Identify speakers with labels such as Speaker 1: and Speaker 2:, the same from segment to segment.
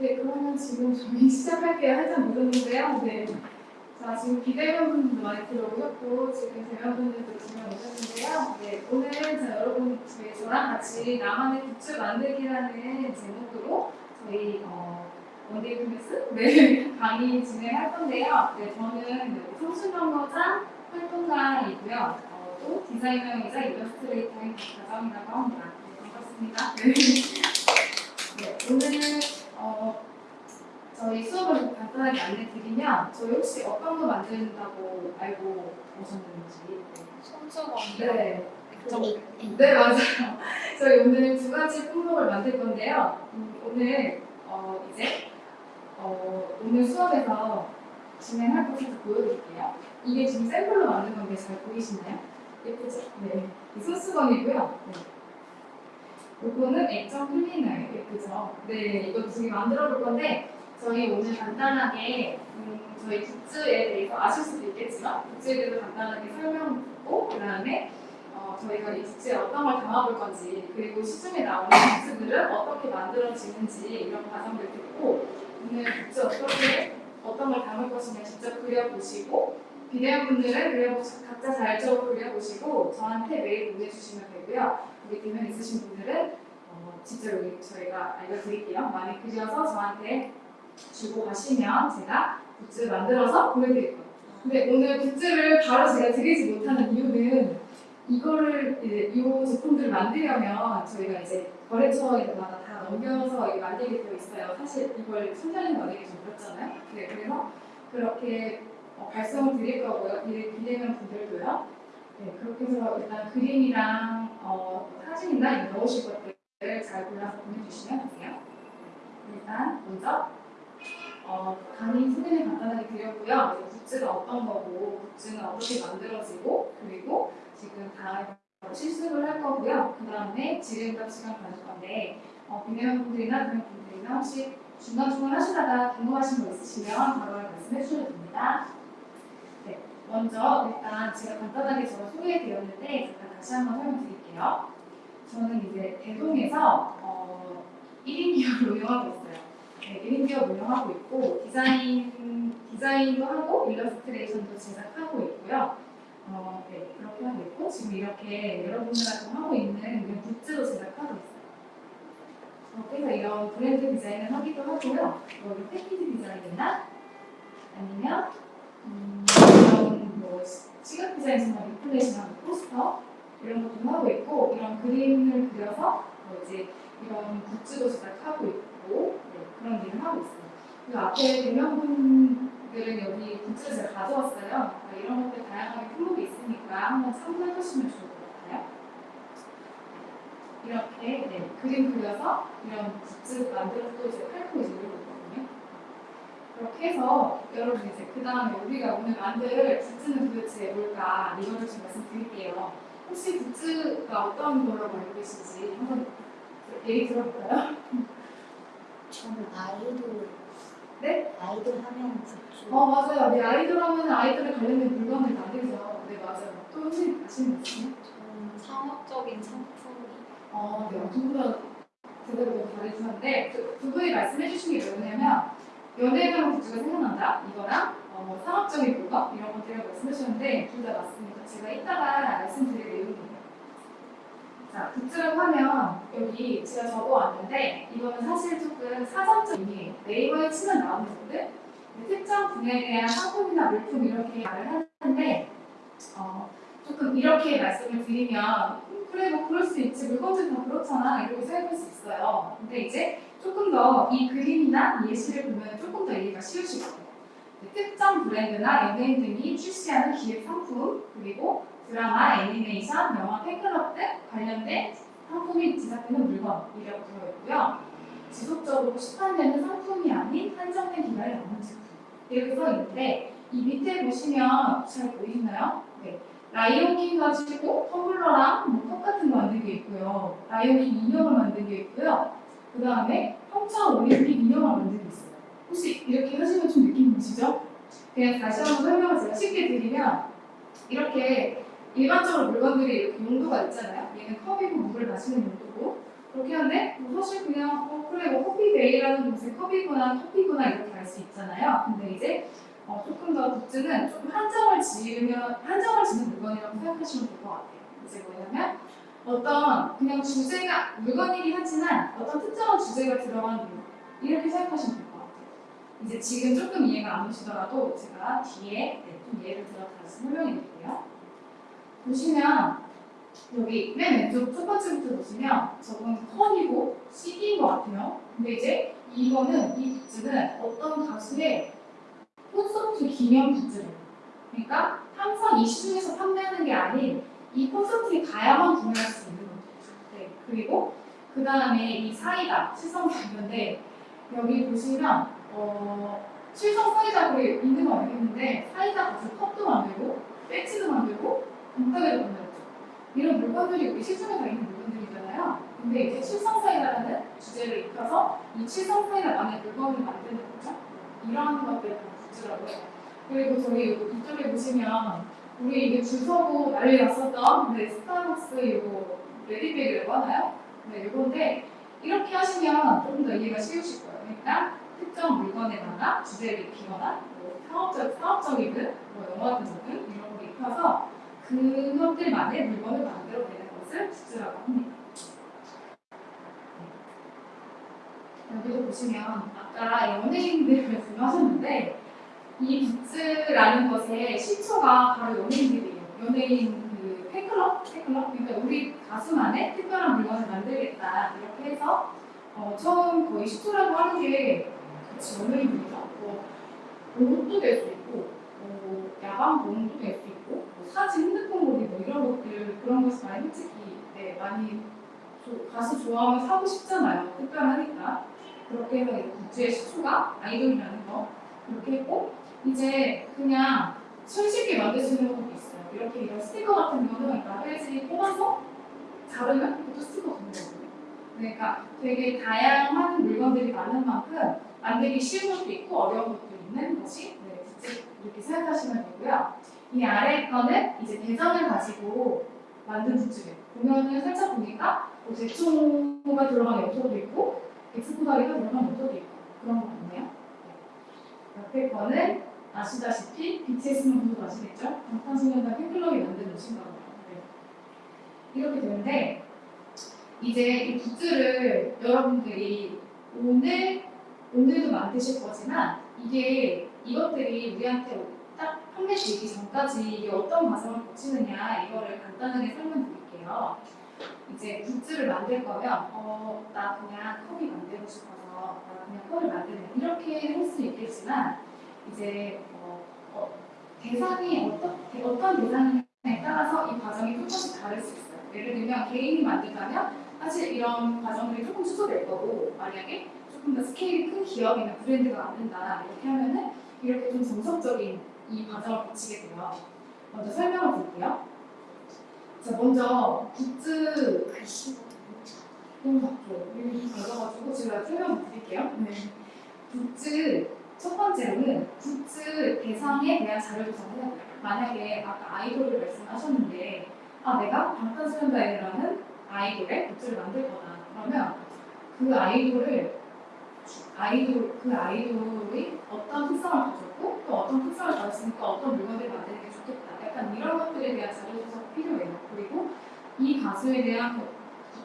Speaker 1: 네, 그러면 지금 저희 시작할게요. 살짝 늦었는데요. 네. 자, 지금 비대면 분들도 많이 들어오셨고, 지금 대면 분들도 지금 오셨는데요. 네, 오늘 자, 여러분, 저희 저랑 같이 나만의 굿즈 만들기라는 제목으로 저희 어, one day class 네, 강의 진행할 건데요. 네, 저는 성수명거장 활동가이고요. 어, 또 디자이너이자 일러스트레이터인 박가정이라고 합니다. 네, 반갑습니다. 네. 네, 오늘 어, 저희 수업을 간단하게 안내 드리면 저희 혹시 어떤 거 만든다고 알고 오셨는지 네.
Speaker 2: 손수건이요.
Speaker 1: 네.
Speaker 2: 저기
Speaker 1: 네 맞아요. 저희 오늘 두 가지 품목을 만들 건데요. 음, 오늘 어, 이제 어, 오늘 수업에서 진행할 것을 보여드릴게요. 이게 지금 샘플로 만든 건데 잘 보이시나요? 예쁘죠? 네. 이 손수건이고요. 네. 요거는 액정 클리너예요. 예쁘죠? 네, 두개 만들어 볼 건데 저희 오늘 간단하게 음, 저희 굿즈에 대해서 아실 수도 있겠지만 굿즈에 대해서 간단하게 설명 듣고 그 다음에 어, 저희가 이 굿즈에 어떤 걸 담아볼 건지 그리고 시중에 나오는 굿즈들은 어떻게 만들어지는지 이런 과정들 듣고 오늘 굿즈 어떻게 어떤 걸 담을 것인가 직접 그려보시고 비대면분들은 그려보시 각자 자율적으로 그려보시고 저한테 메일 보내주시면 되고요. 여기 대면 있으신 분들은 어, 직접 여기 저희가 알려드릴게요. 많이 그려서 저한테 주고 가시면 제가 굿즈 만들어서 보내드릴 거예요. 근데 오늘 굿즈를 바로 제가 드리지 못하는 이유는 이거를 이제 이 제품들을 만들려면 저희가 이제 거래처마다 다 넘겨서 만들게 되어 있어요. 사실 이걸 손자는 만들기 좀 어렵잖아요. 네, 그래서 그렇게 어, 발송을 드릴 거고요. 비대, 비대면 분들도요. 네, 그렇게 해서 일단 그림이랑 어, 이런 넣으실 것들을 잘 골라서 보내주시면 되세요. 네, 일단 먼저 어, 강의 소개를 간단하게 드렸고요. 굿즈가 어떤 거고, 굿즈는 어떻게 만들어지고, 그리고 지금 다 실습을 할 거고요. 그 다음에 지름답 시간 가질 건데, 어, 비대면분들이나 그냥분들이나 혹시 중간중간 하시다가 궁금하신 거 있으시면 바로 말씀해 주셔도 됩니다. 네, 먼저 일단 제가 간단하게 저를 소개해 드렸는데, 잠깐 다시 한번 설명드릴게요. 저는 이제 대동에서 어, 1인 기업을 운영하고 있어요. 네, 1인 기업 운영하고 있고 디자인 디자인도 하고 일러스트레이션도 제작하고 있고요. 어, 네, 그렇게 하고 있고 지금 이렇게 여러분들하고 하고 있는 굿즈도 제작하고 있어요. 어, 그래서 이런 브랜드 디자인을 하기도 하고요. 여기 패키지 디자인이나 아니면 음, 이런 뭐 시각 디자인이나 리플레이션하는 포스터 이런 것도 하고 있고 이런 그림을 그려서 뭐 이제 이런 굿즈도 제작하고 있고 네, 그런 일을 하고 있어요. 그 앞에 대명분들은 여기 굿즈를 제가 가져왔어요. 그러니까 이런 것들 다양하게 품목이 있으니까 한번 참고해 보시면 좋을 것 같아요. 이렇게 네, 그림 그려서 이런 굿즈 만들어서 또 이제 팔고 이제 이러고 있거든요. 그렇게 해서 여러분 이제 그 다음에 우리가 오늘 만들 굿즈는 도대체 뭘까 이거를 좀 말씀드릴게요. 혹시 굿즈가 어떤 걸로 알고 계신지 한번 얘기 들어볼까요?
Speaker 2: 저는 아이돌
Speaker 1: 네?
Speaker 2: 아이돌 하면 굿즈.
Speaker 1: 어 맞아요. 네 아이돌 하면 아이돌에 관련된 물건을 만들죠. 네 맞아요. 또 혹시 아시는 분 있으세요?
Speaker 2: 저는 상업적인 상품이
Speaker 1: 어, 네. 두분 제대로 너무 잘해주셨는데 그, 두 분이 말씀해 주신 게 뭐냐면 연예관 굿즈가 생각난다 이거랑 어, 뭐 상업적인 물건 이런 것들이라고 말씀해 주셨는데 둘 다 맞습니다. 제가 이따가 말씀드릴 내용이에요. 자, 굿즈라고 하면 여기 제가 적어왔는데 이거는 사실 조금 사전적 의미예요. 네이버에 치면 나오는 것들 특정 분야에 대한 상품이나 물품 이렇게 말을 하는데 어, 조금 이렇게 말씀을 드리면 음, 그래 뭐 그럴 수 있지 물건들 다 그렇잖아 이러고 생각할 수 있어요. 근데 이제 조금 더 이 그림이나 이 예시를 보면 조금 더 이해가 쉬우실 거예요. 특정 브랜드나 연예인 등이 출시하는 기획 상품 그리고 드라마, 애니메이션, 영화, 팬클럽 등 관련된 상품이 제작되는 물건이라고 되어 있고요. 지속적으로 시판되는 상품이 아닌 한정된 기간에 남는 제품 이렇게 써 있는데 이 밑에 보시면 잘 보이시나요? 네. 라이온킹 가지고 텀블러랑 뭐 똑같은 거 만든 게 있고요. 라이온킹 인형을 만든 게 있고요. 그 다음에 평창 올림픽 인형을 만든 게 있어요. 혹시 이렇게 하시면 좀 느낌 오시죠? 그냥 다시 한번 설명을 제가 쉽게 드리면 이렇게 일반적으로 물건들이 이렇게 용도가 있잖아요. 얘는 컵이고 물을 마시는 용도고 그렇게 하는데 뭐 사실 그냥 어 그래 뭐 커피 A라는 곳에 컵이거나 커피거나 이렇게 알 수 있잖아요. 근데 이제 어, 조금 더 굿즈는 조금 한정을 지으면 한정을 지는 물건이라고 생각하시면 될 것 같아요. 이제 뭐냐면 어떤 그냥 주제가 물건이긴 하지만 어떤 특정한 주제가 들어간 물건 이렇게 생각하시면 같아요. 이제 지금 조금 이해가 안 오시더라도 제가 뒤에 네, 좀 예를 들어 다시 설명해 드릴게요. 보시면 여기 맨 왼쪽 첫 번째부터 보시면 저건 컨이고 CD인 것 같아요. 근데 이제 이거는 이 굿즈는 어떤 가수의 콘서트 기념 굿즈래요. 그러니까 항상 이 시중에서 판매하는 게 아닌 이 콘서트에 가야만 구매할 수 있는 거죠. 네. 그리고 그 다음에 이 사이다 실성사이다인데 여기 보시면 어, 실성 사이다로 있는 거 알겠는데 사이다 가서 컵도 만들고 배지도 만들고 건더기도 만들었죠. 이런 물건들이 우리 시중에 다 있는 물건들이잖아요. 근데 이제 칠성사이다라는 주제를 입혀서 이 칠성사이다만의 물건을 만드는 거죠. 다 굿즈라고 해요. 그리고 저희 요- 이쪽에 보시면 우리 이게 줄 서고 난리 났었던 네, 스타벅스 이거 레디백이라고 하나요? 네, 이건데 이렇게 하시면 조금 더 이해가 쉬우실 거예요. 그러니까 특정 물건에다가 주제를 입히거나 뭐 상업적, 상업적이든 뭐 영화적이든 이런 걸 입혀서 그것들만의 물건을 만들어내는 것을 굿즈라고 합니다. 네. 여기도 보시면 아까 연예인들 말씀하셨는데 이 굿즈라는 것의 시초가 바로 연예인들이에요. 연예인 그 팬클럽? 팬클럽? 그러니까 우리 가수만의 특별한 물건을 만들겠다 이렇게 해서 어, 처음 거의 시초라고 하는 게 그치 연예인들이죠. 뭐 옷도 될 수 있고 뭐 야광 봉도 될 수 있고 뭐 사진 핸드폰 모기 뭐 이런 것들 그런 것을 많이 솔직히 네, 많이 조- 가수 좋아하면 사고 싶잖아요. 특별하니까 그렇게 해서 이 굿즈의 시초가 아이돌이라는 거 그렇게 했고 이제 그냥 손쉽게 있는 것도 있어요. 이렇게 이런 스티커 같은 거는 라벨지 뽑아서 자르면 그것도 스티커 되는 거거든요. 그러니까 되게 다양한 물건들이 많은 만큼 만들기 쉬운 것도 있고 어려운 것도 있는 것이 네, 이렇게 생각하시면 되고요. 이 아래 거는 이제 대전을 가지고 만든 굿즈예요. 보면은 살짝 보니까 뭐 대충가 들어간 염소도 있고 엑스포다리가 들어간 염소도 있고 그런 거 같네요. 네. 옆에 거는 아시다시피 BTS는 모두 아시겠죠? 방탄소년단 팬클럽이 만든 옷인가 봐요. 네. 이렇게 되는데 이제 이 굿즈를 여러분들이 오늘 오늘도 만드실 거지만 이게 이것들이 우리한테 딱 판매되기 전까지 이게 어떤 과정을 거치느냐 이거를 간단하게 설명드릴게요. 이제 굿즈를 만들 거면 어, 나 그냥 컵이 만들고 싶어서 나 그냥 컵을 만들면 이렇게 할 수 있겠지만 이제 어, 어, 대상이 어떤 어떤 대상에 따라서 이 과정이 조금씩 다를 수 있어요. 예를 들면 개인이 만든다면 사실 이런 과정들이 조금 축소될 거고 만약에 조금 더 스케일이 큰 기업이나 브랜드가 만든다 이렇게 하면은 이렇게 좀 정석적인 이 과정을 거치게 돼요. 먼저 설명을 드릴게요. 자 먼저 굿즈 너무 작죠. 여기 작아가지고 제가 설명 드릴게요. 네. 굿즈 첫 번째로는 굿즈 대상에 대한 자료 조사를 해야 돼요. 만약에 아까 아이돌을 말씀하셨는데 아 내가 방탄소년단이라는 아이돌의 굿즈를 만들 거다. 그러면 그 아이돌을 아이돌 그 아이돌이 어떤 특성을 가졌고 또 어떤 특성을 가졌으니까 어떤 물건들을 만드는 게 좋겠다. 약간 이런 것들에 대한 자료 조사가 필요해요. 그리고 이 가수에 대한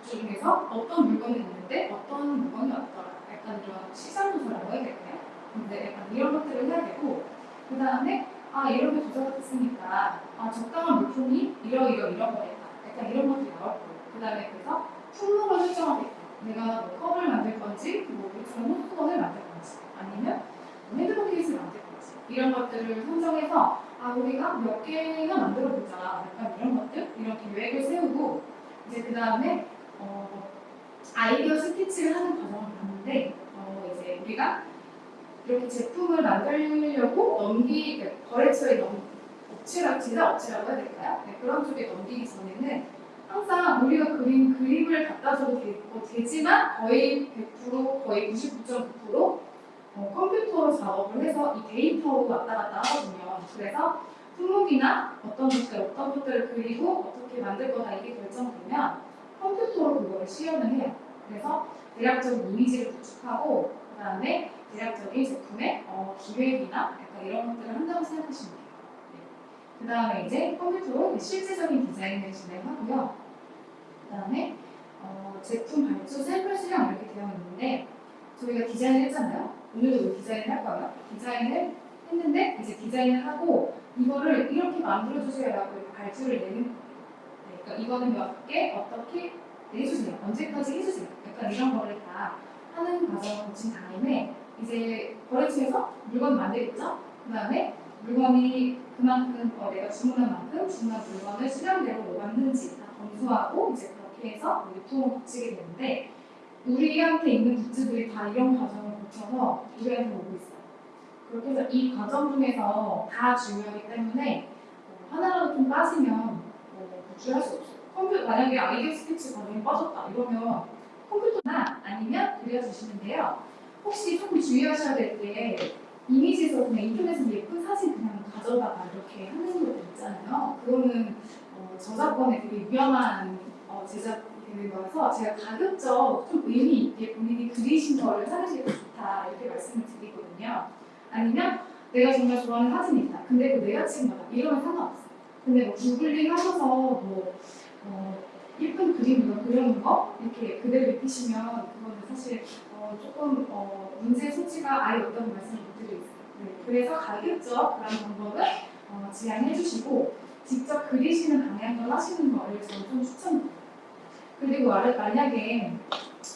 Speaker 1: 굿즈 중에서 어떤 물건이 있는데 어떤 물건이 없더라. 약간 이런 시장 조사라고 해야 될까요? 근데 약간 이런 것들을 해야 되고 그 다음에 아 이런 게 조사가 됐으니까 아 적당한 물품이 이러 이러 이런 거겠다. 약간 이런 것들이 나올 거예요. 그 다음에 그래서 품목을 설정하겠다. 내가 뭐 컵을 만들 건지 뭐 우리처럼 호수건을 만들 건지 아니면 뭐 핸드폰 케이스를 만들 건지 이런 것들을 선정해서 아 우리가 몇 개나 만들어 보자. 약간 이런 것들 이런 계획을 세우고 이제 그 다음에 어, 아이디어 스케치를 하는 과정을 봤는데 어, 이제 우리가 이렇게 제품을 만들려고 넘기 그러니까 거래처에 넘 업체라 제작 업체라고 해야 될까요? 네, 그런 쪽에 넘기기 전에는 항상 우리가 그린 그림을 갖다 줘도 되, 뭐 되지만 거의 100% 거의 99.9% 어, 컴퓨터로 작업을 해서 이 데이터로 왔다 갔다 하거든요. 그래서 품목이나 어떤 것들 어떤 것들을 그리고 어떻게 만들 거다 이게 결정되면 컴퓨터로 그거를 시연을 해요. 그래서 대략적인 이미지를 구축하고 그 다음에 대략적인 제품의 어, 기획이나 약간 이런 것들을 한다고 생각하시면 돼요. 그 다음에 이제 컴퓨터로 실제적인 디자인을 진행하고요. 그 다음에 어, 제품 발주 샘플 수량 이렇게 되어 있는데 저희가 디자인을 했잖아요. 오늘도 디자인을 할 거예요. 디자인을 했는데 이제 디자인을 하고 이거를 이렇게 만들어 주세요라고 발주를 내는 거예요. 네, 그러니까 이거는 몇 개 어떻게 내주세요. 언제까지 해주세요. 약간 이런 거를 다 하는 과정을 거친 다음에 이제 거래처에서 물건 만들겠죠. 그 다음에 물건이 그만큼 어, 내가 주문한 만큼 주문한 물건을 수량대로 뭐 맞는지 다 검수하고 이제 해서 유통을 거치게 되는데 우리한테 있는 굿즈들이 다 이런 과정을 거쳐서 우리한테 오고 있어요. 그렇게 해서 이 과정 중에서 다 중요하기 때문에 어, 하나라도 좀 빠지면 어, 구출할 수 없어요. 컴퓨터 만약에 아이디어 스케치 과정이 빠졌다 이러면 컴퓨터나 아니면 그려주시는데요. 혹시 조금 주의하셔야 될 게 이미지에서 그냥 인터넷에서 예쁜 사진 그냥 가져다가 이렇게 하는 것도 있잖아요. 그거는 어, 저작권에 되게 위험한 어, 제작이 되는 거라서 제가 가급적 좀 의미 있게 본인이 그리신 거를 사는 게 좋다 이렇게 말씀을 드리거든요. 아니면 내가 정말 좋아하는 사진이 있다. 근데 그 내가 찍은 거다. 이러면 상관없어요. 근데 뭐 구글링 하셔서 뭐 어, 예쁜 그림 이거 그려놓은 거 이렇게 그대로 입히시면 그거는 사실 어, 조금 어, 문제 소지가 아예 없다는 말씀을 못 드리겠어요. 네, 그래서 가급적 그런 방법을 어, 제안해 주시고 직접 그리시는 방향으로 하시는 거를 저는 좀 추천드려요. 그리고 말- 만약에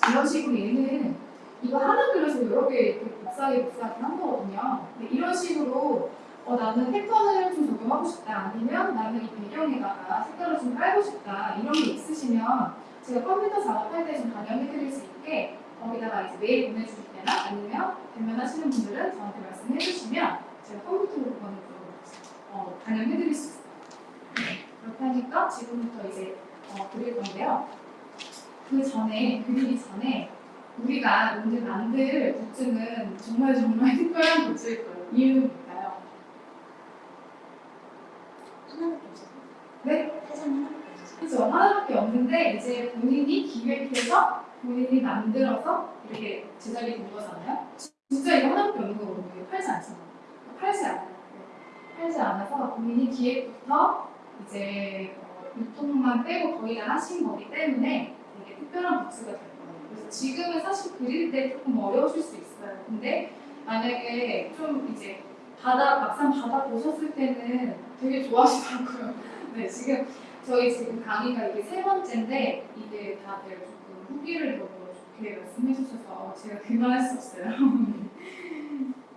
Speaker 1: 이런 식으로 얘는 이거 하나 그려서 여러 개 이렇게 복사하기 복사하기 한 거거든요. 이런 식으로 어, 나는 패턴을 좀 적용하고 싶다. 아니면 나는 이 배경에다가 색깔을 좀 깔고 싶다. 이런 게 있으시면 제가 컴퓨터 작업할 때 좀 반영해 드릴 수 있게 거기다가 이제 메일 보내주실 때나 아니면 대면하시는 분들은 저한테 말씀해 주시면 제가 컴퓨터로 그거는 좀 어, 반영해 드릴 수 있어요. 네, 그렇게 하니까 지금부터 이제 어, 그릴 건데요. 그 전에, 그리기 전에 우리가 오늘 만들 굿즈는 정말 정말 특별한 굿즈일 거예요. 이유는 뭘까요?
Speaker 2: 하나밖에 없어요.
Speaker 1: 네?
Speaker 2: 세상에 하나밖에 없어요.
Speaker 1: 그렇죠. 하나밖에 없는데 이제 본인이 기획해서 본인이 만들어서 이렇게 제작이 된 거잖아요. 진짜 이거 하나밖에 없는 거거든요. 이거 팔지 않잖아요. 팔지 않아요. 네. 팔지 않아서 본인이 기획부터 이제 어, 유통만 빼고 거의 다 하신 거기 때문에 특별한 부츠가 될 거예요. 그래서 지금은 사실 그릴 때 조금 어려우실 수 있어요. 근데 만약에 좀 이제 받아 막상 받아 보셨을 때는 되게 좋아하시더라고요. 네, 지금 저희 지금 강의가 이게 세 번째인데 이게 다들 조금 후기를 너무 좋게 말씀해 주셔서 제가 그만할 수 없어요.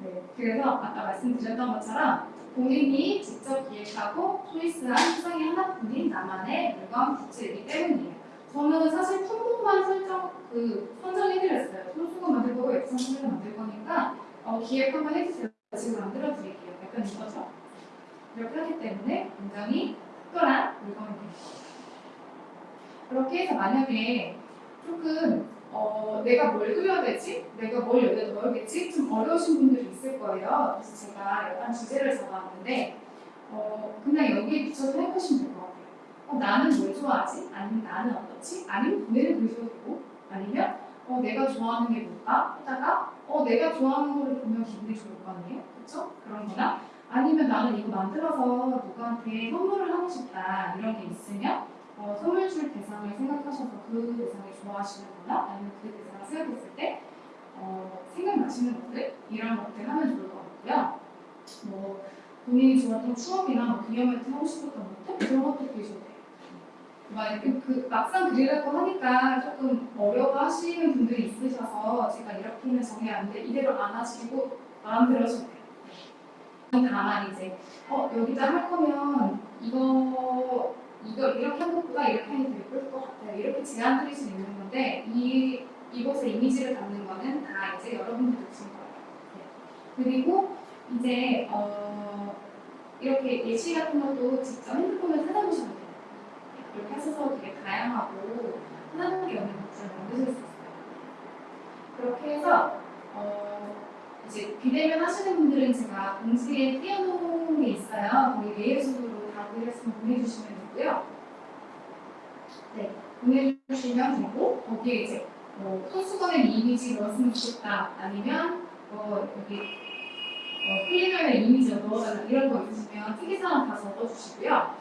Speaker 1: 네, 그래서 아까 말씀드렸던 것처럼 본인이 직접 기획하고 초이스한 세상에 하나뿐인 나만의 물건 굿즈이기 때문이에요. 저는 사실 품목만 설정 그 선정해드렸어요. 손수건 만들 거고 소를 만들 거니까 어, 기획 한번 해주세요. 지금 만들어 드릴게요. 약간 이거죠. 이렇게 하기 때문에 굉장히 특별한 물건이 됩니다. 그렇게 해서 만약에 조금 어, 내가 뭘 그려야 되지? 내가 뭘 여기다 넣어야겠지? 좀 어려우신 분들이 있을 거예요. 그래서 제가 약간 주제를 잡아왔는데 어, 그냥 여기에 비춰서 해보시면 될것 같아요. 어, 나는 뭘 좋아하지? 아니면 나는 어떻지? 아니면 분해를 그리셔도 아니면 어, 내가 좋아하는 게 뭘까? 하다가 어, 내가 좋아하는 거를 보면 기분이 좋을 거 아니에요? 그쵸? 그런 거나 아니면 나는 이거 만들어서 누구한테 선물을 하고 싶다 이런 게 있으면 어, 선물 줄 대상을 생각하셔서 그 대상을 좋아하시는 거나 아니면 그 대상을 생각했을 때 어, 생각나시는 것들 이런 것들 하면 좋을 것 같고요. 뭐 본인이 좋아했던 추억이나 뭐 기념할 때 하고 싶었던 것들 그런 것들 그리셔 그 막상 그리라고 하니까 조금 어려워하시는 분들이 있으셔서 제가 이렇게는 정리 안 돼, 이대로 안 하시고 마음대로 돼요. 다만 이제 어 여기다 할 거면 이거 이거 이렇게 한 것보다 이렇게 하는 게 예쁠 것 같아요. 이렇게 제안 드릴 수 있는 건데 이 이곳에 이미지를 담는 거는 다 이제 여러분들 주신 거예요. 네. 그리고 이제 어 이렇게 예시 같은 것도 직접 핸드폰을 돼요. 이렇게 하셔서 되게 다양하고 하나밖에 없는 것들을 만드실 수 있어요. 그렇게 해서 어 이제 비대면 하시는 분들은 제가 공지에 띄워놓은 게 있어요. 거기 메일 주소로 다 드렸으면 보내주시면 되고요. 네, 보내주시면 되고 거기에 이제 뭐 손수건에 이미지 넣었으면 좋겠다 아니면 뭐 여기 어, 플리너에 이미지 넣어달라 이런 거 있으시면 특이사항 다 적어주시고요.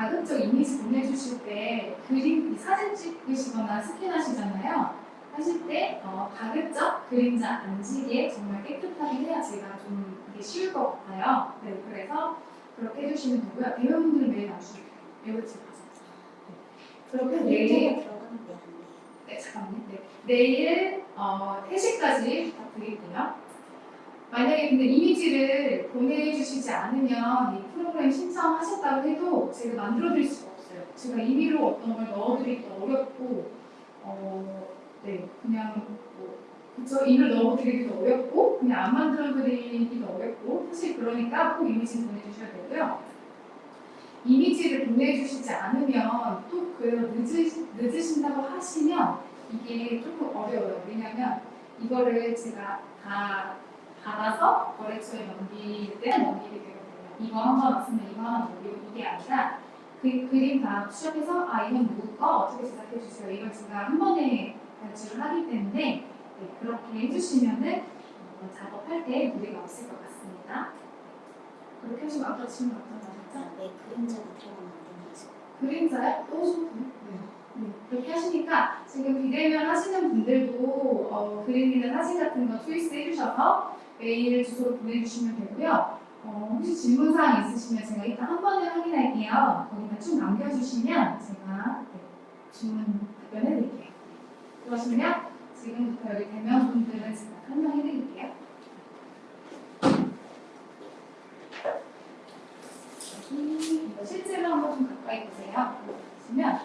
Speaker 1: 가급적 이미지 보내주실 때 그림 사진 찍으시거나 스캔하시잖아요. 하실 때 어, 가급적 그림자 안 지게 정말 깨끗하게 해야 제가 좀 이게 쉬울 것 같아요. 네, 그래서 그렇게 해주시면 되고요. 대회분들은 매일 나주시면 돼요. 마세요. 네. 그렇게 내일. 네, 잠깐만요. 네. 내일 어, 3시까지 부탁드리고요. 만약에 근데 이미지를 보내주시지 않으면 이 프로그램 신청하셨다고 해도 제가 만들어드릴 수가 없어요. 제가 임의로 어떤 걸 넣어드리기도 어렵고, 어, 네, 그냥 뭐, 그쵸, 임을 넣어드리기도 어렵고, 그냥 안 만들어드리기도 어렵고, 사실 그러니까 꼭 이미지 보내주셔야 되고요. 이미지를 보내주시지 않으면 또 그래서 늦으, 늦으신다고 하시면 이게 조금 어려워요. 왜냐면 이거를 제가 다 받아서 거래처에 넘길 때 넘기게 되거든요. 이거 한 번 왔으면 이거 하나 넘기고 이게 아니라 그 그림 다 시작해서 아 이건 누구 거 어떻게 제작해 주세요. 이걸 제가 한 번에 발주를 하기 때문에 네, 그렇게 해주시면은 어, 작업할 때 무리가 없을 것 같습니다. 그렇게 하시면 아까 질문 어떤 거 하셨죠?
Speaker 2: 자, 왜 그림자가 들어가면 안 되는지.
Speaker 1: 그림자요? 또 오셔도 돼요? 네. 그렇게 하시니까 지금 비대면 하시는 분들도 어, 그림이나 사진 같은 거 초이스 해주셔서 메일 주소로 보내주시면 되고요. 어, 혹시 질문사항 있으시면 제가 이따 한 번에 확인할게요. 거기다 쭉 남겨주시면 제가 네, 질문 답변해드릴게요. 그러시면 지금부터 여기 대면 분들은 제가 설명해드릴게요. 이거 실제로 한번 좀 가까이 보세요. 보시면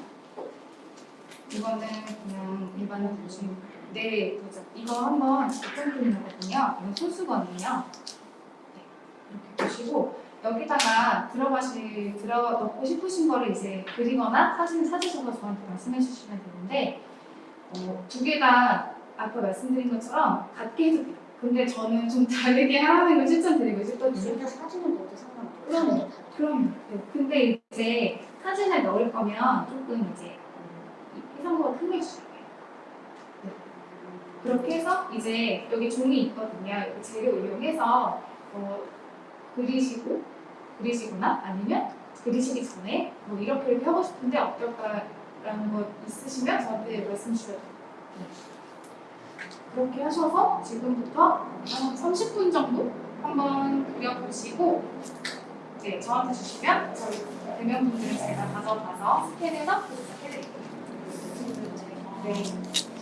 Speaker 1: 이거는 그냥 일반 보시면 네. 이거 한번 작전 그림이거든요. 이건 소수건이에요. 네, 이렇게 보시고 여기다가 들어가실 들어 넣고 싶으신 거를 이제 그리거나 사진 찾으셔서 저한테 말씀해 주시면 되는데 어, 두 개 다 아까 말씀드린 것처럼 같게 해도 돼요. 근데 저는 좀 다르게 하는 걸 추천드리고 싶거든요.
Speaker 2: 둘다 사진을 넣어도 상관없고.
Speaker 1: 그럼. 그럼 네. 근데 이제 사진을 넣을 거면 조금 이제 음, 이 해상도가 크게 주셔야 돼요. 네. 그렇게 해서 이제 여기 종이 있거든요. 여기 재료 이용해서 어, 그리시고 그리시거나 아니면 그리시기 전에 뭐 이렇게 이렇게 하고 싶은데 어떨까라는 거 있으시면 저한테 말씀 주셔도 돼요. 네. 그렇게 하셔서 지금부터 한 30분 정도 한번 그려보시고 네, 저한테 주시면 저희 대면분들은 제가 가져가서 스캔해서 도착해드릴게요. 네.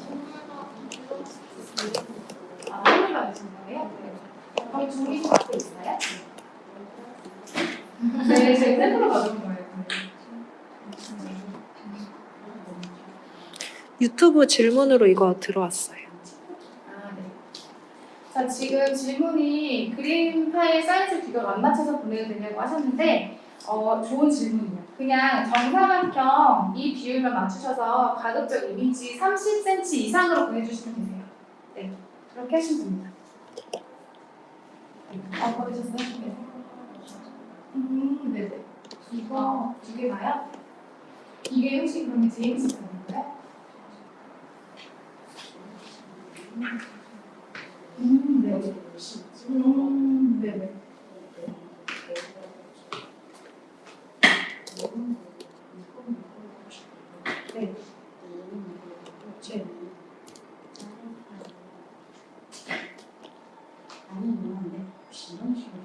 Speaker 3: 유튜브 질문으로 이거 들어왔어요.
Speaker 1: 아, 네. 자, 지금 질문이 그림 파일 사이즈 비교를 안 맞춰서 보내도 되냐고 하셨는데, 어, 좋은 질문이에요. 그냥 정사각형 이 비율만 맞추셔서 가급적 이미지 30cm 이상으로 보내주시면 되세요. 네, 그렇게 하시면 됩니다. 아, 보내셨어요? 네. 음, 네네. 이거 두개 다요? 이게 혹시 그러면 제임스 편인가요? 음, 네. 음, 네네. 네.
Speaker 2: 아니 있는데 혹시 이런 식으로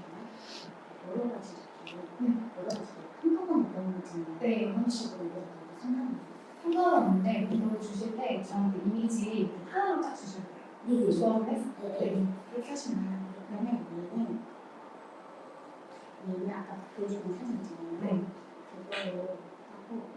Speaker 2: 여러 가지 여러 가지 한꺼번에 넣는 거잖아요.
Speaker 1: 네.
Speaker 2: 이런 식으로 이렇게 상관없어요.
Speaker 1: 상관없는데 이거 주실 때 저한테 이미지 하나로 딱 주셔야 돼요.
Speaker 2: 네,
Speaker 1: 조합을
Speaker 2: 네.
Speaker 1: 네. 그렇게 하시면 돼요.
Speaker 2: 그러면 얘는 얘는 아까 보여준 사진 있잖아요.
Speaker 1: 네.
Speaker 2: 그거로 하고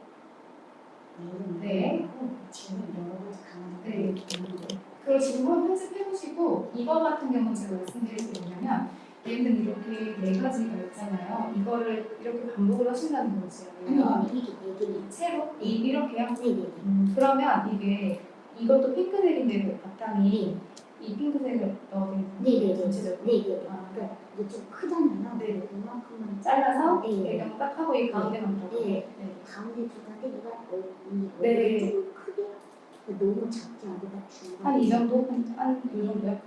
Speaker 2: 얘는
Speaker 1: 네.
Speaker 2: 하고 지금 여러 가지 가능한
Speaker 1: 네.
Speaker 2: 이렇게 있는데
Speaker 1: 그리고 지금 한번 편집해보시고 이거 같은 경우는 제가 말씀드릴 게 뭐냐면 얘는 이렇게 네 가지가 있잖아요. 이거를 이렇게 반복을 하신다는 거지.
Speaker 2: 아니 아니 이게
Speaker 1: 채로 이, 이렇게요.
Speaker 2: 네네네
Speaker 1: 음, 그러면 이게 이것도 핑크색인데 바탕이 이 핑크색을 넣어드리는
Speaker 2: 네네네
Speaker 1: 전체적으로
Speaker 2: 네네
Speaker 1: 아,
Speaker 2: 그러니까 이게 좀 크잖아요.
Speaker 1: 네.
Speaker 2: 이만큼만
Speaker 1: 잘라서
Speaker 2: 네.
Speaker 1: 배경 딱 하고 이 가운데만
Speaker 2: 네.
Speaker 1: 네.
Speaker 2: 가운데 두가데 얘가 이
Speaker 1: 네.
Speaker 2: 좀 크게 너무 작지 않고 중간.
Speaker 1: 한이 정도? 한이 정도요?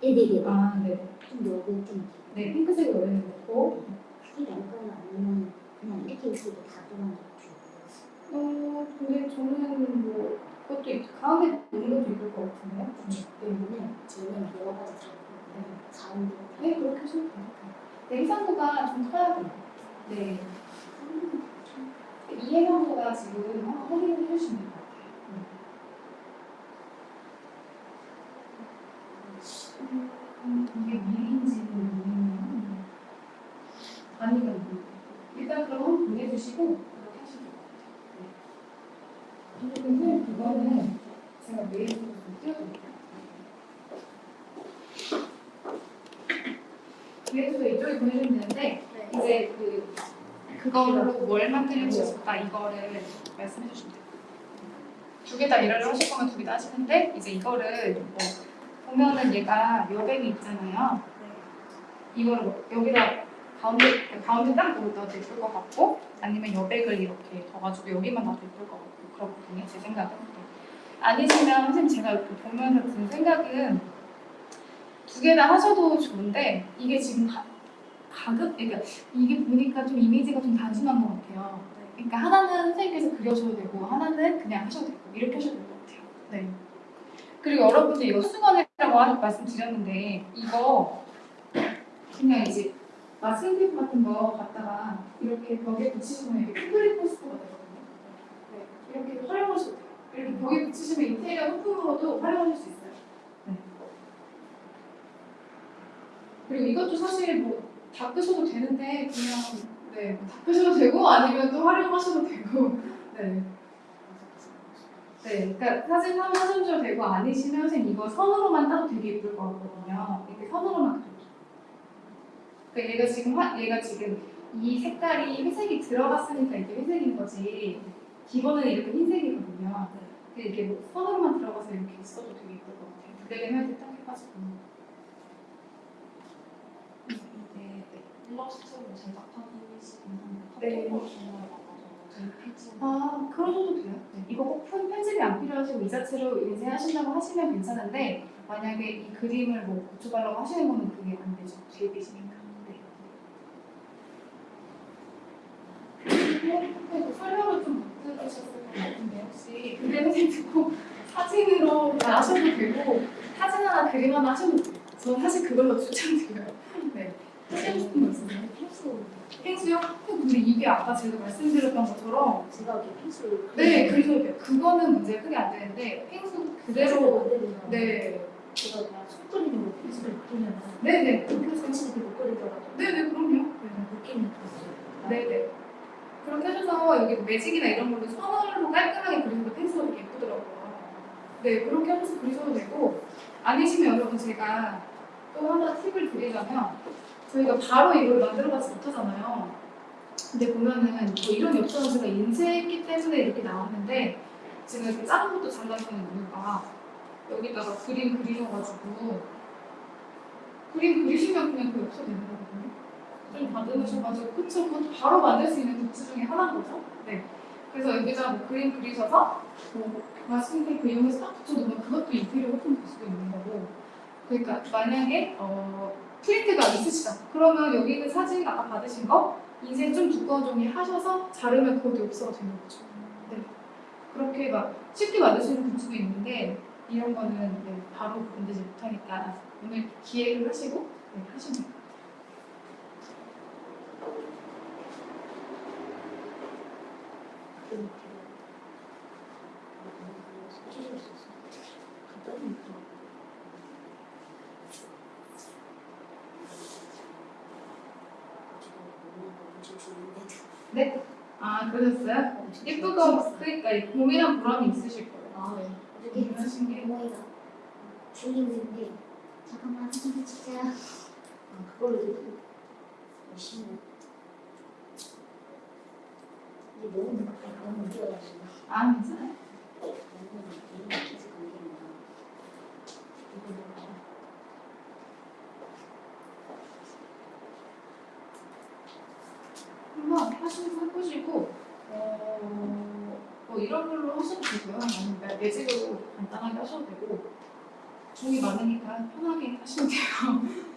Speaker 2: 네네네.
Speaker 1: 아, 네.
Speaker 2: 좀 여기 좀
Speaker 1: 네, 핑크색을 원래는 넣고
Speaker 2: 크게 할까요? 아니면 그냥 이렇게 있어도 다 들어가죠.
Speaker 1: 어, 근데 저는 뭐 그것도 있, 가운데 있는 것도 있을 것 같은데요?
Speaker 2: 때문에 저는 여러 가지 잡고 가운데
Speaker 1: 네, 그렇게 하셔도 돼요. 네, 해상도가 좀 커야 돼요. 네. 이 해상도가 지금 한번 확인해 주시면 될것 같아요. 음, 이게 모르겠네요. 아니면 뭐. 일단 그럼 보내주시고 그렇게 하시면 될 것 같아요. 네. 근데 그거는 제가 메일로 좀 띄워드릴게요. 메일도 이쪽에 보내주면 되는데 이제 그 그걸로 뭘 만들고 싶다 이거를 말씀해 주시면 돼요. 두 개 다 일을 하실 거면 두 개 다 하시는데 이제 이거를 뭐 보면은 얘가 여백이 있잖아요. 이거를 뭐 여기다 가운데 가운데 딱 놓아도 예쁠 것 같고 아니면 여백을 이렇게 둬가지고 여기만 놔도 예쁠 것 같고 그렇거든요. 제 생각은. 네. 아니시면 선생님 제가 이렇게 보면서 든 생각은 두 개 다 하셔도 좋은데 이게 지금 가, 가급 그러니까 이게 보니까 좀 이미지가 좀 단순한 것 같아요. 그러니까 하나는 선생님께서 그려줘도 되고 하나는 그냥 하셔도 되고 이렇게 하셔도 될 것 같아요. 네. 그리고 여러분들 이거 수건이라고 하- 말씀드렸는데 이거 그냥 이제 마스킹 테이프 같은 거 갖다가 이렇게 벽에 붙이시면 이게 콘크리트 포스터가 되거든요. 네. 이렇게 활용하셔도 돼요. 이렇게 벽에 붙이시면 인테리어 소품으로도 활용하실 수 있어요. 네. 그리고 이것도 사실 뭐 닦으셔도 되는데 그냥 네, 뭐 닦으셔도 되고 아니면 또 활용하셔도 되고 네. 네, 그러니까 사진 한번 하셔도 되고 아니시면 선생님 이거 선으로만 따도 되게 예쁠 것 같거든요. 이렇게 선으로만 그려줘. 그러니까 얘가 지금 화, 얘가 지금 이 색깔이 회색이 들어갔으니까 이게 회색인 거지. 기본은 이렇게 흰색이거든요. 근데 이게 뭐 선으로만 들어가서 이렇게 있어도 되게 예쁠 것 같아요. 무대를 할때 딱 해가지고.
Speaker 4: 이게 일러스트로 제작하시는
Speaker 1: 네.
Speaker 4: 카톡으로 전화를 받아서
Speaker 1: 아, 그러셔도 돼요. 네. 이거 꼭 편- 편집이 안 필요하시고 이 자체로 인쇄하신다고 하시면 괜찮은데 만약에 이 그림을 뭐 고쳐달라고 하시는 거는 그게 안 되죠. 제입이시니까. 네. 그 설명을 좀 못 들으셨을 것 같은데 혹시 근데 선생님 듣고 사진으로 다 하셔도 되고 사진 하나 그림 하나 하셔도 돼요. 저는 사실 그걸로 추천드려요. 네. 하시고 싶은 거 있으세요?
Speaker 2: 필수
Speaker 1: 펭수요? 근데 이게 아까 제가 말씀드렸던 것처럼
Speaker 2: 제가 이렇게 필수
Speaker 1: 네, 그래서 그거는 문제 크게 안 되는데 펭수 그대로 네,
Speaker 2: 제가 그냥 손그림으로 필수를 그리면
Speaker 1: 네, 네,
Speaker 2: 필수 같이 못 그리더라도
Speaker 1: 네, 네, 그럼요.
Speaker 2: 느낌이 있어요.
Speaker 1: 네, 네. 그렇게 하셔서 여기 매직이나 이런 걸로 선으로 깔끔하게 그리셔도 펭수가 되게 예쁘더라고요. 네, 그렇게 하셔서 그리셔도 되고 아니시면 여러분 제가 또 하나 팁을 드리자면 저희가 바로 이걸 만들어가지 못하잖아요. 근데 보면은 뭐 이런 엽서는 제가 인쇄했기 때문에 이렇게 나왔는데 지금 이렇게 작은 것도 잘라주는 이유가 여기다가 그림 그리셔가지고 그림 그리시면 그냥 그 엽서 되는 거거든요. 좀 다듬으셔가지고 그쵸 그것도 바로 만들 수 있는 도구 중에 하나인 거죠. 네. 그래서 여기다 뭐 그림 그리셔서 뭐 마스킹 테이프 이용해서 딱 붙여놓으면 그것도 인테리어 소품 될 수도 있는 거고. 그러니까 만약에 어, 프린트가 있으시다. 그러면 여기 있는 사진 아까 받으신 거 인쇄 좀 두꺼운 종이 하셔서 자르면 그것도 엽서가 되는 거죠. 네. 그렇게 막 쉽게 만들 수 있는 굿즈도 있는데 이런 거는 네, 바로 만들지 못하니까 오늘 기획을 하시고 네, 하시면 돼요. 네? 아 그러셨어요? 예쁜 거 그러니까 고민한 보람이 있으실 거예요.
Speaker 2: 아, 네.
Speaker 1: 고민하신 게
Speaker 2: 어머니가 중인인데 잠깐만 사진 찍자. 아, 그걸로 열심히.
Speaker 1: 아 괜찮아요?
Speaker 2: 이런
Speaker 1: 어, 뭐 걸로 하셔도 되고요. 아니면 매- 매직으로 간단하게 하셔도 되고 종이 많으니까 편하게 하시면 돼요.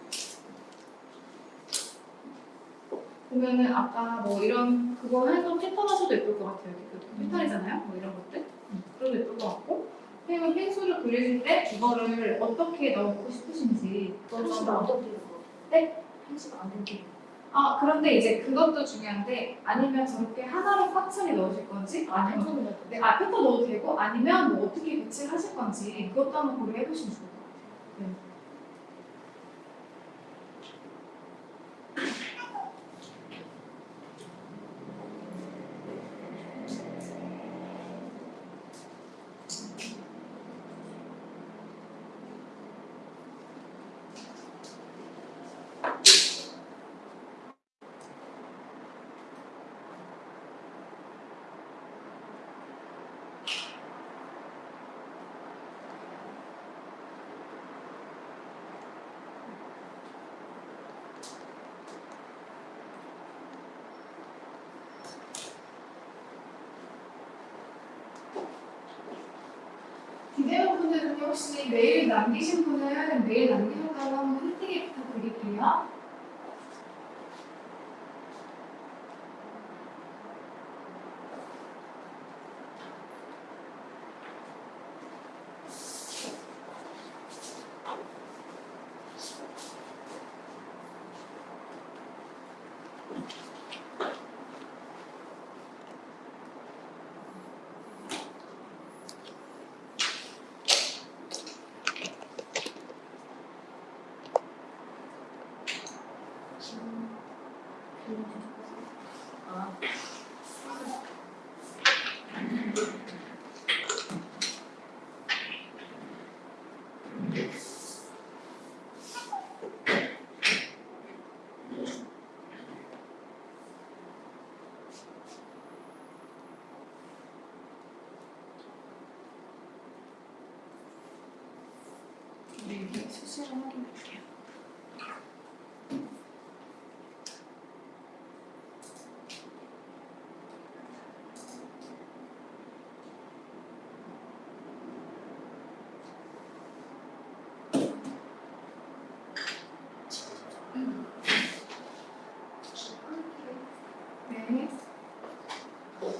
Speaker 1: 보면은 아까 뭐 이런 그거 해서 패턴 하셔도 예쁠 것 같아요. 이렇게 그 패턴이잖아요. 뭐 이런 것들. 그래도 예쁠 것 같고 선생님은 펭수를 그리실 때 이거를 어떻게 넣고 싶으신지 한번
Speaker 2: 안 덮이는 거.
Speaker 1: 네?
Speaker 2: 한시가 안 덮이는 거.
Speaker 1: 아 그런데 이제 그것도 중요한데 아니면 저렇게 하나로 꽉 차게 넣으실 건지
Speaker 2: 안
Speaker 1: 아니면. 네, 아 패턴 넣어도 되고 아니면 뭐 어떻게 배치를 하실 건지 그것도 한번 고려해 보시면 좋을 것 같아요.
Speaker 2: там 10
Speaker 1: 네, 이렇게 수시로 확인할게요. 네.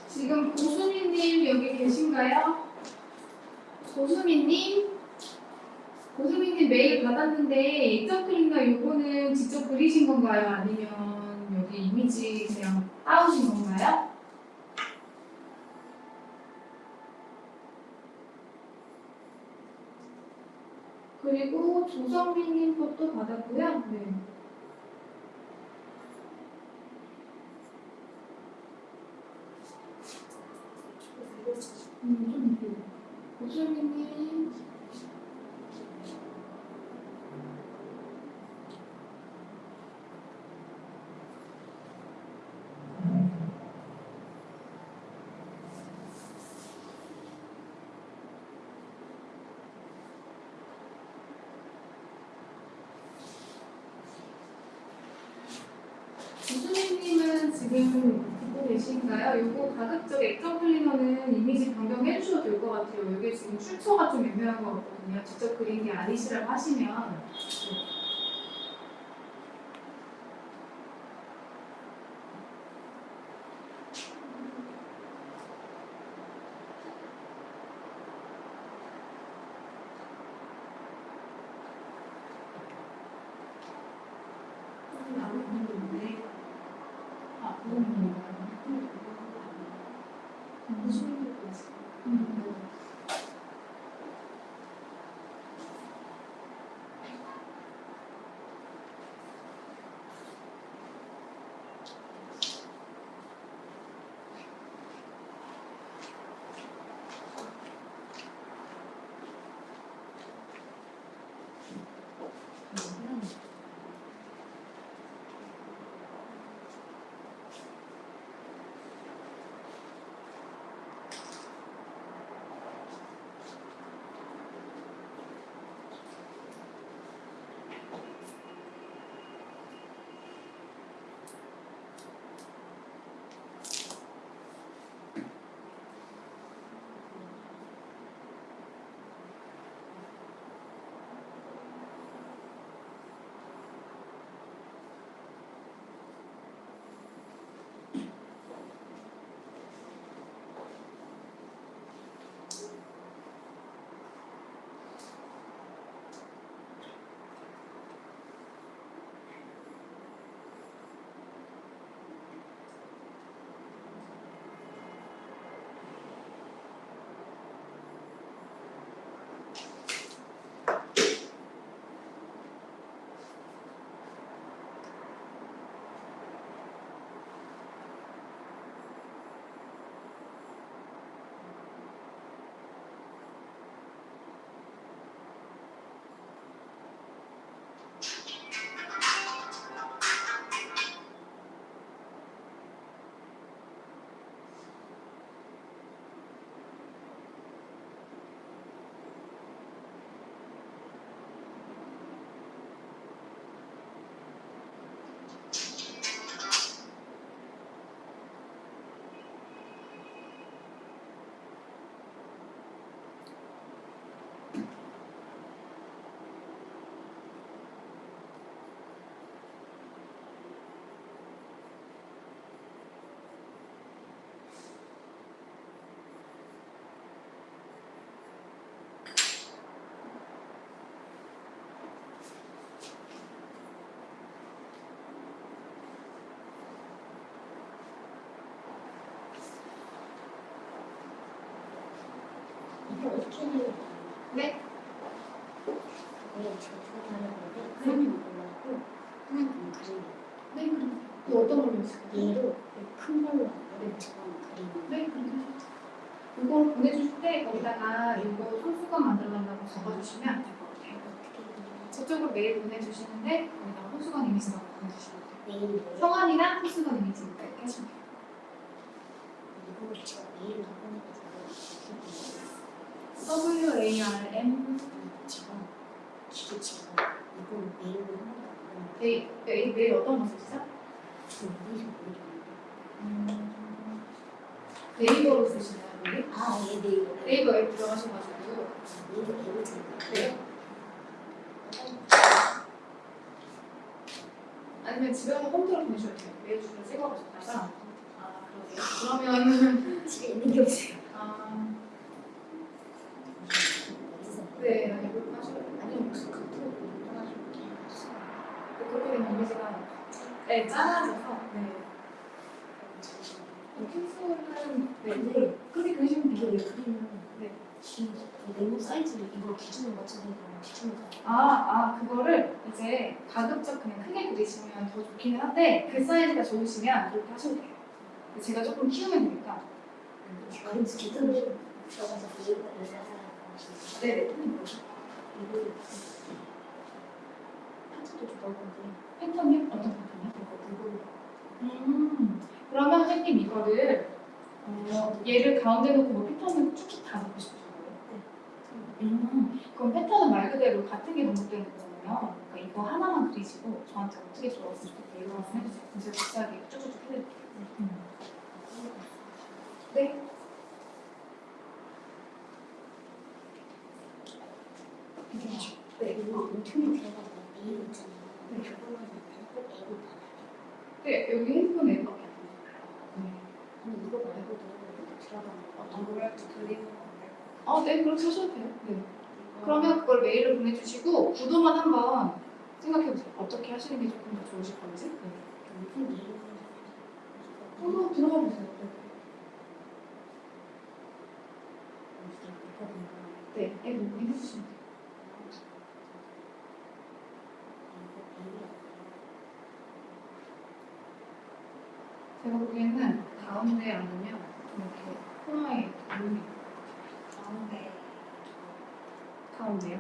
Speaker 1: 지금 고수미님 여기 계신가요? 고수미님? 받았는데 입장 클릭나 요거는 직접 그리신 건가요? 아니면 여기 이미지 그냥 따오신 건가요? 그리고 조성민님 것도 받았고요. 네. 음, 좀 이렇게. 고수미님. 지금 듣고 계신가요? 요거 가급적 액정 클리너는 이미지 변경해 주셔도 될 것 같아요. 여기 지금 출처가 좀 애매한 것 같거든요. 직접 그린 게 아니시라고 하시면. 네.
Speaker 2: 캔을
Speaker 1: 네.
Speaker 2: 제가 건데 그림
Speaker 1: 네, 그럼 또 어떤 걸로 있을까요?
Speaker 2: 얘로 큰 걸로 어른처럼 그림
Speaker 1: 네, 그렇게 하죠. 이거 보내주실 때 거기다가 이거 손수건 만들어달라고 적어주시면 될 것 같아요. 저쪽으로 메일 보내주시는데 거기다가 손수건 이미지만 보내주시면 돼요.
Speaker 2: 메일을 뭐
Speaker 1: 성함이랑 손수건 이미지 이렇게 하시면 돼요.
Speaker 2: 이거를 제가 메일로 보내가지고
Speaker 1: W A R M
Speaker 2: 제가 기계 제가 이거 메일로 한번
Speaker 1: 메일, 메일, 메일 어떤 거 쓰시죠? 음, 네이버로 쓰시나요? 메일?
Speaker 2: 아예 메일로
Speaker 1: 네이버 앱 들어가셔가지고
Speaker 2: 메일로 메일을 제가
Speaker 1: 네. 아니면 집에 가서 홈트로 보내셔도 돼요. 메일 주소를 찍어가셨다가 아 그러세요? 그러면
Speaker 2: 집에 있는 게 없어요
Speaker 1: 아,
Speaker 2: 어디서
Speaker 1: 네, 네, 그렇게 하셔도 돼요.
Speaker 2: 아니면 무슨 카톡으로 연락하시고 그냥 하시면
Speaker 1: 그렇게 되면 이미지가 네, 작아져서 네. 펜슬은 네,
Speaker 2: 근데
Speaker 1: 그리시면
Speaker 2: 이게. 왜 그림은
Speaker 1: 네.
Speaker 2: 긴 네모 사이즈를 이거 기준으로 맞춰서 이거 기준으로
Speaker 1: 아, 아, 그거를 이제 가급적 그냥 크게 그리시면 더 좋기는 한데 그 사이즈가 좋으시면 그렇게 하셔도 돼요. 제가 조금 키우면 되니까.
Speaker 2: 그럼 기준을 들어가서 연락하라고 하시는
Speaker 1: 네, 네. 어떤 패턴이요? 음, 그러면 선생님 이거를 어, 얘를 가운데 놓고 뭐 패턴을 쭉쭉 다 넣고 싶으신 거예요? 음, 그럼 패턴은 말 그대로 같은 게 반복되는 거잖아요. 그러니까 이거 하나만 그리시고 저한테 어떻게 들어갔으면 좋겠다 이런 말씀 해주세요. 제가 비슷하게 쭉쭉쭉 해드릴게요. 음. 네.
Speaker 2: 이거 인터넷 들어가서 메일 있잖아요
Speaker 1: 네.
Speaker 2: 그거는 꼭 앱을 받아야
Speaker 1: 네, 여기 핸드폰. 네.
Speaker 2: 아니 이거 말고도 들어가면 어떤 걸
Speaker 4: 아무래도 그리는 건데.
Speaker 1: 아, 네, 그렇게 하셔도 돼요. 네. 그러면 그걸 메일로 보내주시고 구도만 한번 생각해보세요. 어떻게 하시는 게 조금 더 좋으실 건지. 네.
Speaker 2: 무슨 메일을
Speaker 1: 한번 들어가 보세요. 네. 네, 앱 오픈 해주시면 돼요. 제가 보기에는 가운데 아니면 이렇게 코너에 있는
Speaker 4: 가운데
Speaker 1: 가운데요.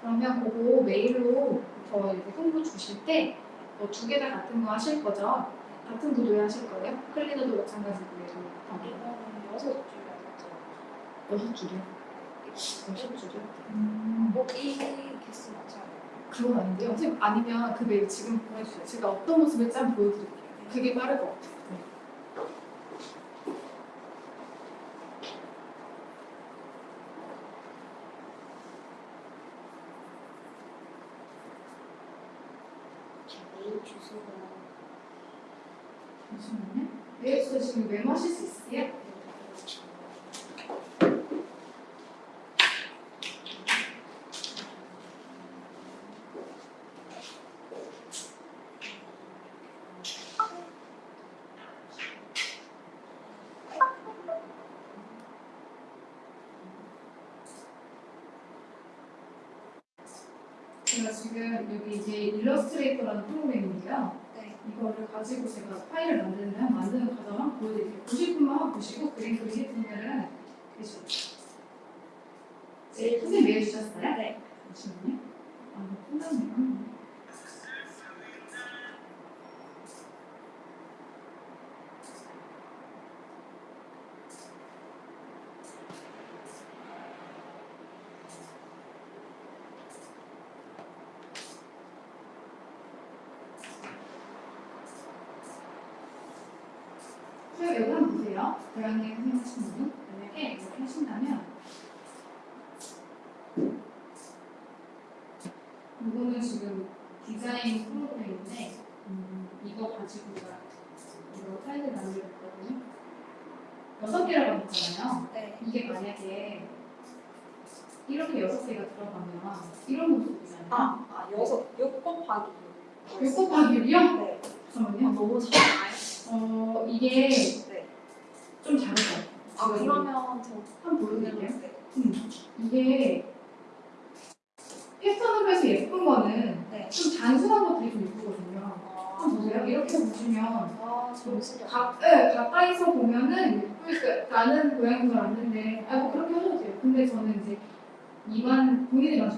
Speaker 1: 그러면 그거 메일로 저 이제 홍보 주실 때뭐두개 다 같은 거 하실 거죠? 같은 구도에 하실 거예요? 클리너도 마찬가지고요. 어,
Speaker 4: 이거는 여섯 맞죠?
Speaker 1: 여섯 줄이요? 여섯 줄이요?
Speaker 4: 뭐이 개수 맞춰야 돼요.
Speaker 1: 그건 아닌데요. 선생님 아니면 그 메일 지금 보내주세요. 제가 어떤 모습일지 한번 보여드릴게요. 그게 빠를 것 같아요. 네.
Speaker 2: 메일 주소가
Speaker 1: 잠시만요. 메일 주소 지금 메모하실 수 있으세요? 제가 지금 여기 이제 일러스트레이터라는 프로그램인데요.
Speaker 4: 네.
Speaker 1: 이거를 가지고 제가 파일을 만드는 만드는 과정을 보여드릴게요. 보시고 그림 그리실 분들은 그리시죠. 네, 선생님 메일 주셨어요?
Speaker 4: 네.
Speaker 1: 잠시만요. 아, 이거 끝났네요. 선생님 여기 한번 보세요. 대학님 선생님 하신 분 만약에 이렇게 하신다면 이거는 지금 디자인 프로그램인데 음, 이거 가지고 제가 이거 파일을 만들었거든요. 여섯 개라고 했잖아요.
Speaker 4: 네.
Speaker 1: 이게 만약에 이렇게 여섯 개가 들어가면 이런 모습이잖아요.
Speaker 4: 아, 아 여섯 육 곱하기.
Speaker 1: 6 곱하기 6이요?
Speaker 4: 네.
Speaker 1: 잠깐만요.
Speaker 4: 너무 작아요.
Speaker 1: 어, 이게
Speaker 4: 네.
Speaker 1: 좀 작을 것 같아요.
Speaker 4: 아
Speaker 1: 지금
Speaker 4: 그러면 저
Speaker 1: 한번 보여드릴게요.
Speaker 4: 네.
Speaker 1: 음, 이게 패턴으로 해서 예쁜 거는
Speaker 4: 네.
Speaker 1: 좀 단순한 것들이 좀 예쁘거든요.
Speaker 4: 아,
Speaker 1: 한번 보세요. 이렇게 보시면
Speaker 4: 아, 정신이
Speaker 1: 가, 네, 가까이서 보면은 예쁠 거 나는 고양인 줄 알았는데 아 뭐 그렇게 하셔도 돼요. 근데 저는 이제 미관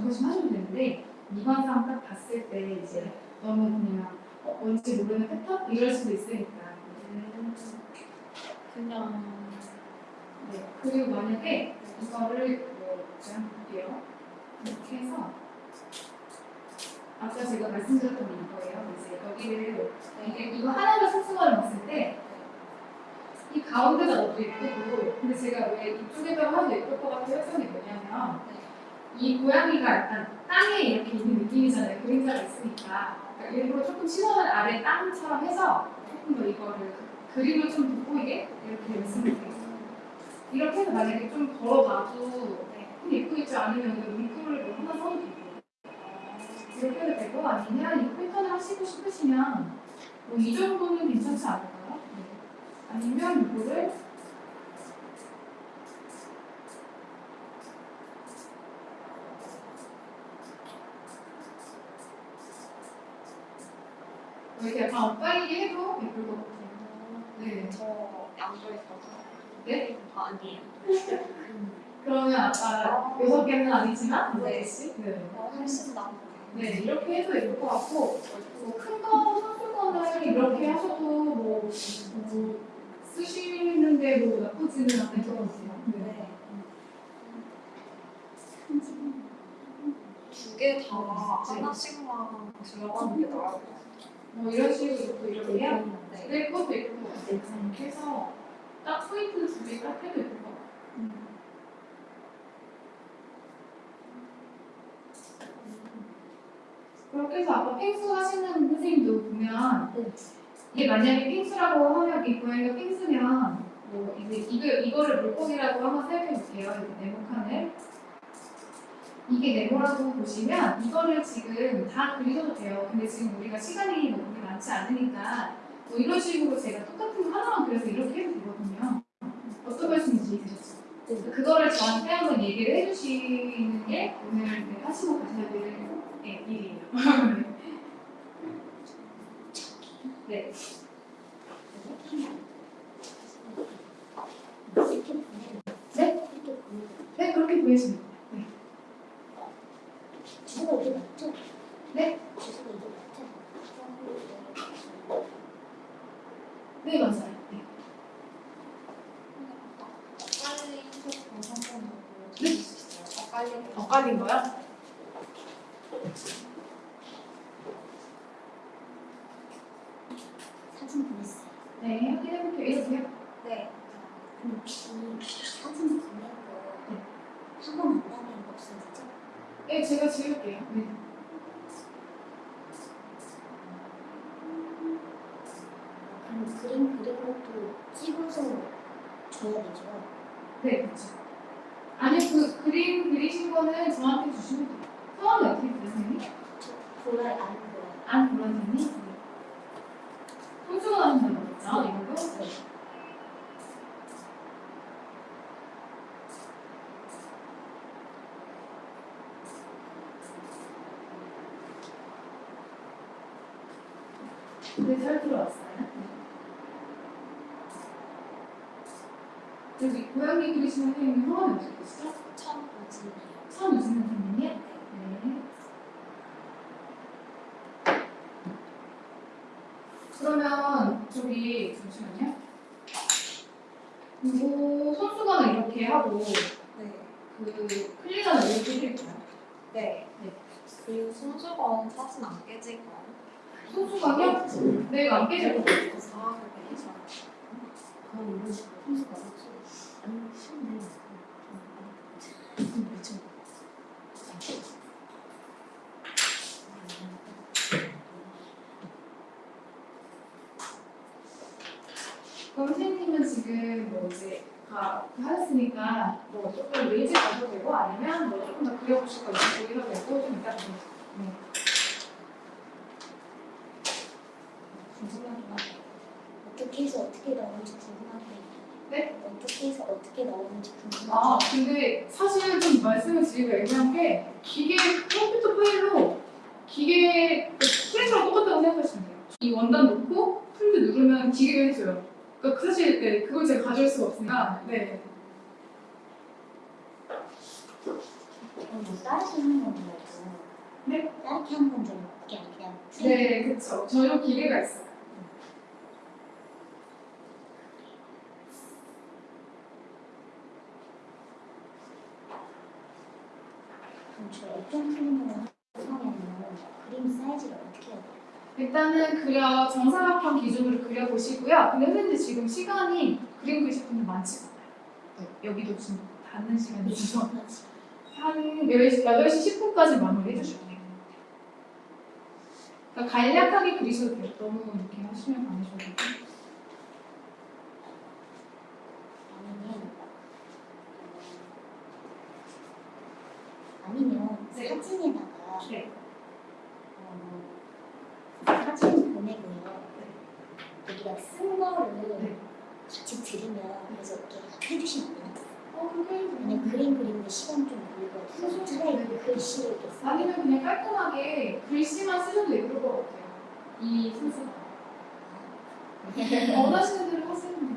Speaker 1: 만족하시면 하셔도 되는데 미관상 딱 봤을 때 이제 너무 그냥 어, 뭔지 모르는 패턴 이럴 수도 있으니까.
Speaker 4: 음, 그냥
Speaker 1: 네. 그리고 만약에 이거를 뭐 제가 볼게요. 이렇게 해서 아까 제가 말씀드렸던 게 이거예요. 이제 여기를 이게 이거 하나를 소수관을 봤을 때 이 가운데가 너무 예쁘고 근데 제가 왜 이쪽에다가 하도 예쁠 것 같아 했던 게 뭐냐면 이 고양이가 약간 땅에 이렇게 있는 느낌이잖아요 그림자가 있으니까 그러니까 일부러 조금 시선을 아래 땅처럼 해서 조금 더 이거를 그- 그림을 좀 돋보이게 이렇게 말씀드릴게요 이렇게 해서 만약에 좀 걸어봐도 좀 예쁘겠죠 아니면 이거 문구를 뭐 하나 써도 되고 이렇게 해도 되고 아니면 이 패턴을 하시고 싶으시면 뭐 이 정도는 괜찮지 않을까요? 네. 아니면 이거를 뭐 이렇게 약간 엇갈리게 해도 예쁠 것 같아요. 네.
Speaker 4: 저 양보했어서
Speaker 1: 네?
Speaker 4: 아, 아니에요.
Speaker 1: 그러면 아까 여섯 개는 아니지만
Speaker 4: 네.
Speaker 1: 네. 네.
Speaker 4: 어, 훨씬 나은 것
Speaker 1: 네, 이렇게 해도 예쁠 것 같고 뭐큰거 선수건을 이렇게 하셔도 뭐, 뭐 쓰시는데 뭐 나쁘지는 않을 것 같아요. 네.
Speaker 4: 네. 두 개 다 하나씩만 들어가는 게 나을 것 같아요.
Speaker 1: 뭐 이런 식으로 또 이렇게 해야
Speaker 4: 네.
Speaker 1: 네, 그것도 예쁠 것 같아요. 이렇게 해서 딱 포인트 두 개 딱 해도 예쁠 것 같아요. 그렇게 해서 아까 펭수 하시는 선생님도 보면 이게 만약에 펭수라고 하면 이 고양이가 펭수면 뭐 이제 이거 이거를 물고기라고 한번 생각해 볼게요. 이렇게 네모칸을 이게 네모라고 보시면 이거를 지금 다 그리셔도 돼요. 근데 지금 우리가 시간이 뭐 그렇게 많지 않으니까 뭐 이런 식으로 제가 똑같은 거 하나만 그려서 이렇게 해도 되거든요. 어떤 말씀인지 이해되셨죠? 그거를 저한테 한번 얘기를 해주시는 게 오늘 네, 하시고 가셔야 될 네, 일이에요. 네. 네? 네, 그렇게. 네.
Speaker 2: 주소가 이게 맞죠?
Speaker 1: 네?
Speaker 2: 주소가 이게 맞죠?
Speaker 1: 네, 맞아요. 네. 네? 엇갈린 거요?
Speaker 2: 사진 보냈어요.
Speaker 1: 네, 확인해볼게요. 이러세요.
Speaker 4: 네.
Speaker 2: 근데 혹시 사진 다니는 거 없어지죠?
Speaker 1: 네, 제가 지울게요. 네.
Speaker 2: 그럼 그림 그린 것도 찍어서 줘야 되죠?
Speaker 1: 네, 그렇죠. 아니, 그 그림 그리신 거는 저한테 주시면 돼요. 성함이 어떻게 되세요?
Speaker 2: 보라에 안 보라에.
Speaker 1: 안 보라님이? 네. 손수건 하신다고 그랬죠? 이걸로?
Speaker 2: 네.
Speaker 1: 네, 잘 들어왔어요. 여기 고양이 그리시는 선생님 성함이 어떻게 되시죠?
Speaker 4: 천 오진이요.
Speaker 1: 천우진 선생님이요? 네. 그러면 저기 잠시만요. 이거 손수건을 이렇게 하고
Speaker 4: 네.
Speaker 1: 그 클리너를 이렇게 해드릴까요?
Speaker 4: 네.
Speaker 1: 네.
Speaker 4: 그리고 손수건 사진 안 깨질까요?
Speaker 1: 손수건이요? 네, 안 깨질 것 같아요.
Speaker 4: 아, 그래.
Speaker 2: 혼수가 없지. 아니, 쉽네. 좀 늦죠.
Speaker 1: 그럼 선생님은 지금 뭐 이제 다 하셨으니까 뭐 조금 레이즈 가도 되고 아니면 뭐 조금 더 그려보실 거 있으면 거기서 되고 좀 이따 보세요. 네.
Speaker 2: 궁금하긴 하네. 어떻게 해서 어떻게 나오는지 궁금한데.
Speaker 1: 네?
Speaker 2: 어떻게 해서 어떻게 어떻게 나오는지 궁금해요.
Speaker 1: 아, 근데 사실 좀 말씀을 드리기가 애매한 게 기계 컴퓨터 파일로 기계 그 프린터랑 똑같다고 생각하시면 돼요. 이 원단 놓고 프린트 누르면 기계가 해줘요. 그러니까 사실 네, 그걸 제가 가져올 수가 없으니까 네.
Speaker 2: 그럼 뭐 따르게 하는 건 줄 알고.
Speaker 1: 네?
Speaker 2: 따르게 하는 건 줄 알고 그게
Speaker 1: 네, 그쵸. 전용 기계가 있어요. 일단은 그려 정사각형 기준으로 그려 보시고요. 근데 선생님들 지금 시간이 그림 그리실 분들 많지 않아요. 네, 여기도 지금 닿는 시간이 있어서 한 10시, 8시 10분까지 마무리 해주시면 돼요. 그러니까 간략하게 그리셔도 돼요. 너무 이렇게 하시면 안 하셔도 되고.
Speaker 2: 아니면
Speaker 1: 네.
Speaker 2: 사진에다가
Speaker 1: 네.
Speaker 2: 어, 사진 보내고요. 여기다 쓴 거를
Speaker 1: 네.
Speaker 2: 같이 들으면 그래서 이렇게 해주시면 안 돼요?
Speaker 1: 돼요.
Speaker 2: 그림 그리는데 시간 좀 걸리거든요. 차라리 그 글씨를 이렇게 써.
Speaker 1: 아니면 그냥 깔끔하게 글씨만 쓰셔도 예쁠 것 같아요. 이 순서가. 원하시는 대로 하시면 돼요.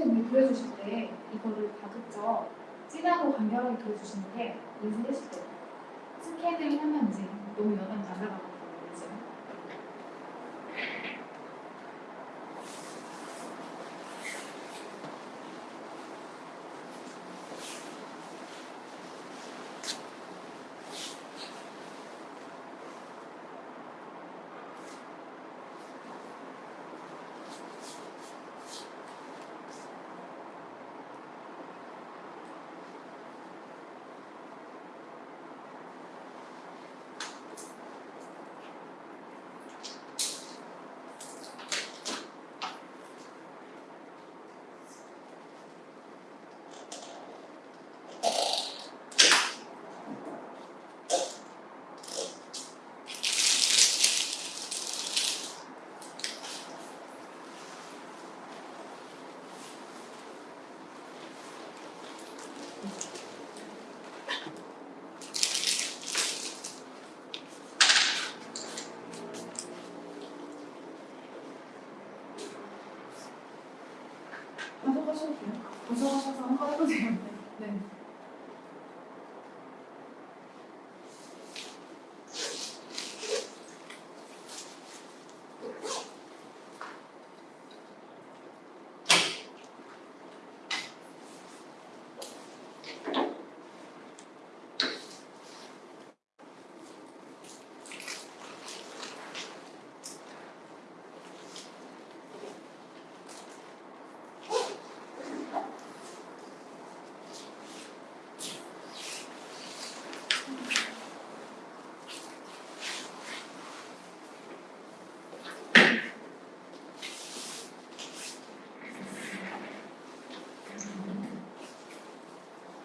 Speaker 1: 선생님이 그려주실 때 이거를 가급적 진하고 간결하게 그려주시는 게 인쇄하실 때 스캔을 하면 이제 너무 연한 날아가거 하셔도 돼요. 고정하셔서 한번 해보세요. 네.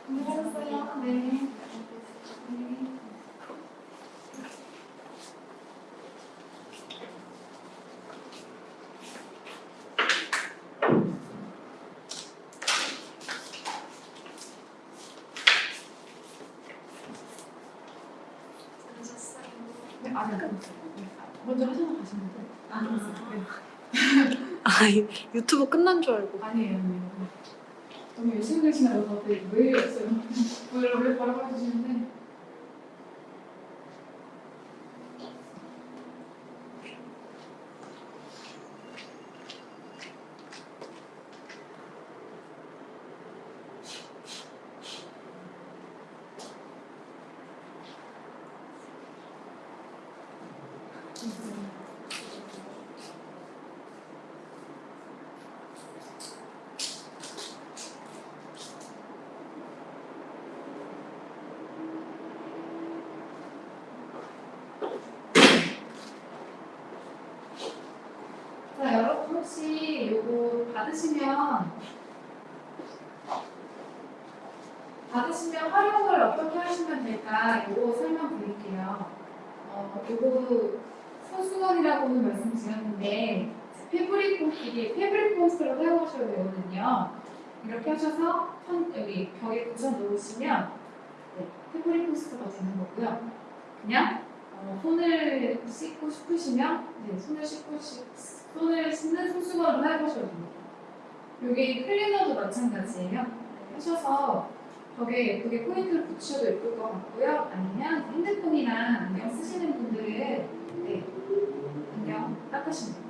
Speaker 1: 안녕하세요. 네. 네.
Speaker 4: 그러셨어요.
Speaker 1: 네, 네. 먼저 하셔서 가시면 돼요.
Speaker 2: 아,
Speaker 1: 네.
Speaker 3: 아, 유- 유튜브 끝난 줄 알고.
Speaker 1: 아니에요, 아니에요. 너무 열심히 계시나요? 다들 왜 이랬어요? 원래 원래 바로 해주시는데. 자, 여러분 혹시 요거 받으시면 받으시면 활용을 어떻게 하시면 될까 요거 설명드릴게요. 어, 요거 소수건이라고는 말씀드렸는데 패브릭 폼 이게 패브릭 폼스를 사용하셔야 되거든요. 이렇게 하셔서 천, 여기 벽에 붙여 놓으시면 네, 패브릭 폼스가 되는 거고요. 그냥 어, 손을 씻고 싶으시면 네, 손을 씻고 싶 손을 씻는 손수건으로 사용하셔도 됩니다. 이게 클리너도 마찬가지예요. 하셔서 벽에 예쁘게 포인트를 붙여도 예쁠 것 같고요. 아니면 핸드폰이나 안경 쓰시는 분들은 네, 안경 닦으시면 됩니다.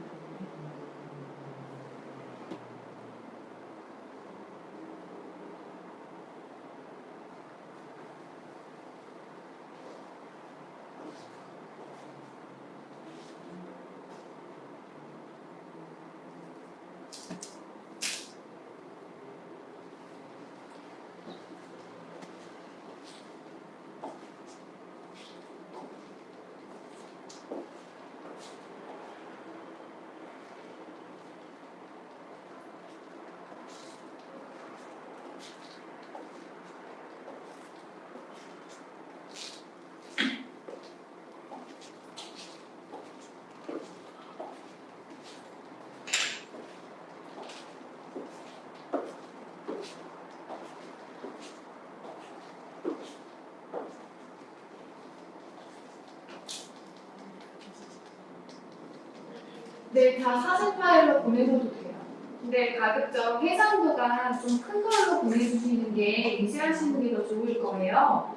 Speaker 1: 네, 다 사진 파일로 보내셔도 돼요. 근데 가급적 해상도가 좀 큰 걸로 보내주시는 게 인쇄하시는 게 더 좋을 거예요.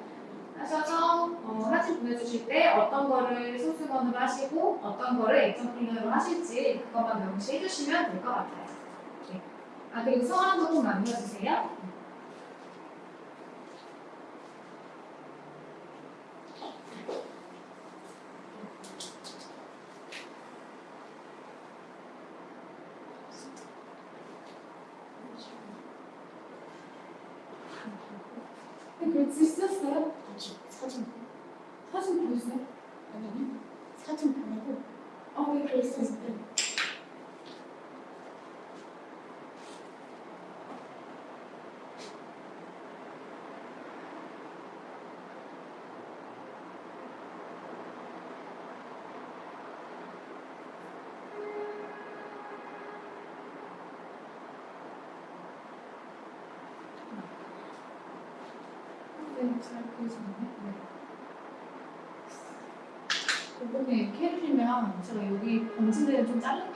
Speaker 1: 하셔서 어, 사진 보내주실 때 어떤 거를 소수건으로 하시고 어떤 거를 플레이어로 하실지 그것만 명시해 주시면 될 것 같아요. 네. 아 그리고 성함도 꼭 남겨주세요. 네, 글씨 쓰셨어요?
Speaker 2: 다시 사진
Speaker 1: 사진 보여주세요.
Speaker 2: 아니 사진 보내고
Speaker 1: 아, 네, 글씨 쓰셨어요. 네, 잘 보이시나요? 네. 이렇게 해주시면 제가 여기 번지대를 좀 자를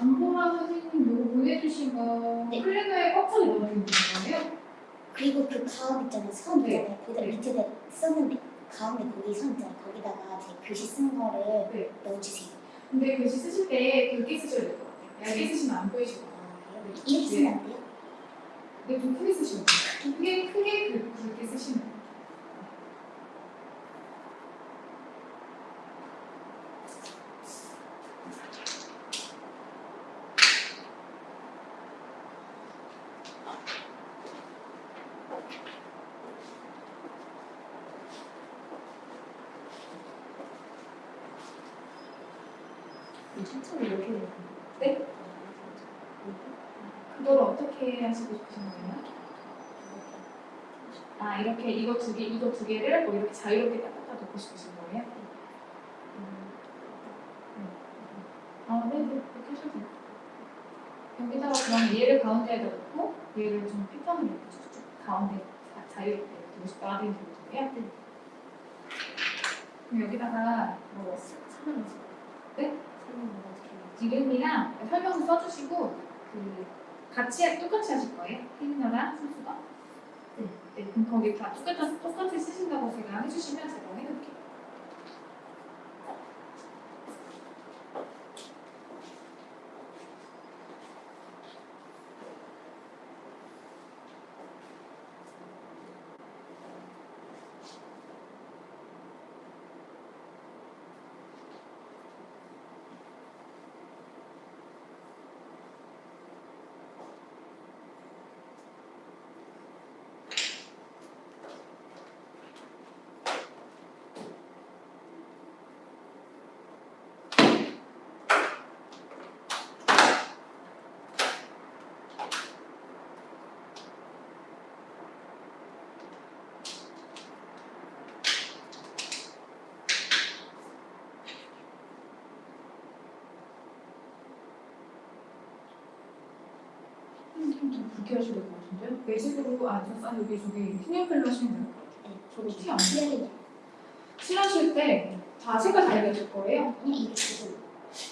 Speaker 1: 안보라 선생님 요거 보내주신 거
Speaker 2: 네.
Speaker 1: 플래너에 꽉차게 넣어주는 거예요?
Speaker 2: 그리고 그 가운 있잖아요. 선
Speaker 1: 네.
Speaker 2: 있잖아요. 거기다 밑에 썼는데 가운데 거기 선 있잖아요. 거기다가 제 글씨 쓴 거를
Speaker 1: 네.
Speaker 2: 넣어주세요.
Speaker 1: 근데 글씨 쓰실 때 굵게 쓰셔야 될 것 같아요. 얇게 쓰시면 안 보이시고.
Speaker 2: 아, 그래요? 이렇게 쓰면 안 돼요?
Speaker 1: 근데 좀 크게 쓰시면 돼요. 크게, 크게 굵- 굵게 쓰시면 돼요.
Speaker 2: 천천히 이렇게 해요.
Speaker 1: 네? 그걸 어떻게 하시고 싶으신 거예요? 아 이렇게 이거 두 개, 이거 두 개를 뭐 이렇게 자유롭게 딱딱 놓고 싶으신 거예요? 아 네네 그렇게 하셔도 돼요. 여기다가 그럼 얘를 가운데에다 놓고 얘를 좀 패턴을 이렇게 쭉쭉 가운데 자- 자유롭게 이렇게 두고 싶다 하는 거예요? 그럼 여기다가 뭐
Speaker 2: 거죠.
Speaker 1: 네?
Speaker 2: 해요?
Speaker 1: 이름이랑 설명서 써주시고 그 같이 똑같이 하실 거예요? 테이너랑 선수가? 네. 네. 그럼 거기 다 똑같이 똑같이 쓰신다고 제가 해주시면 제가 해볼게요. 좀 하셔야 될 것 같은데요? 외식으로 아, 저, 아 여기 저기 신용필로 하시면 돼요.
Speaker 2: 네.
Speaker 1: 저도 티안 나요. 칠하실 때다 색깔 다르실 거예요.
Speaker 2: 이렇게 쓰세요.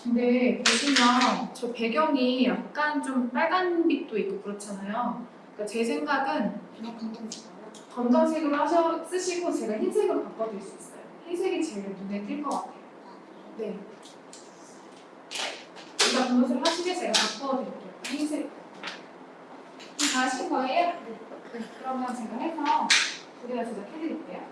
Speaker 1: 근데 보시면 저 배경이 약간 좀 빨간빛도 있고 그렇잖아요. 그러니까 제 생각은
Speaker 2: 그냥 검정색으로.
Speaker 1: 검정색으로 하셔 쓰시고 제가 흰색으로 바꿔드릴 수 있어요. 흰색이 제일 눈에 띌 것 같아요.
Speaker 2: 아?
Speaker 1: 네. 일단 분홍색 하시게 제가 바꿔드릴게요. 흰색. 다 하신 거예요? 네. 그러면 제가 해서 두 개다 제작해드릴게요.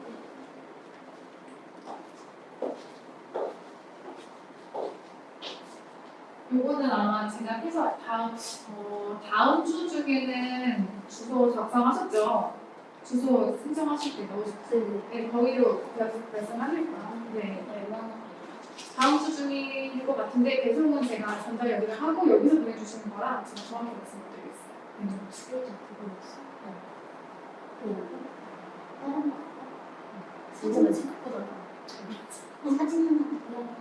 Speaker 1: 요거는 아마 제가 해서 다음, 어, 다음 주 중에는 주소 작성하셨죠? 주소 신청하실 때 넣으셨죠? 네, 거기로 발송하실 거예요. 네.
Speaker 2: 얼마나
Speaker 1: 다음 주 중일 것 같은데 배송은 제가 전달 여기를 하고 여기서 보내주시는 거라 제가 정확히 말씀드리겠어요. 네.
Speaker 2: 다른 거. 생각보다 어, 사진 생각보다?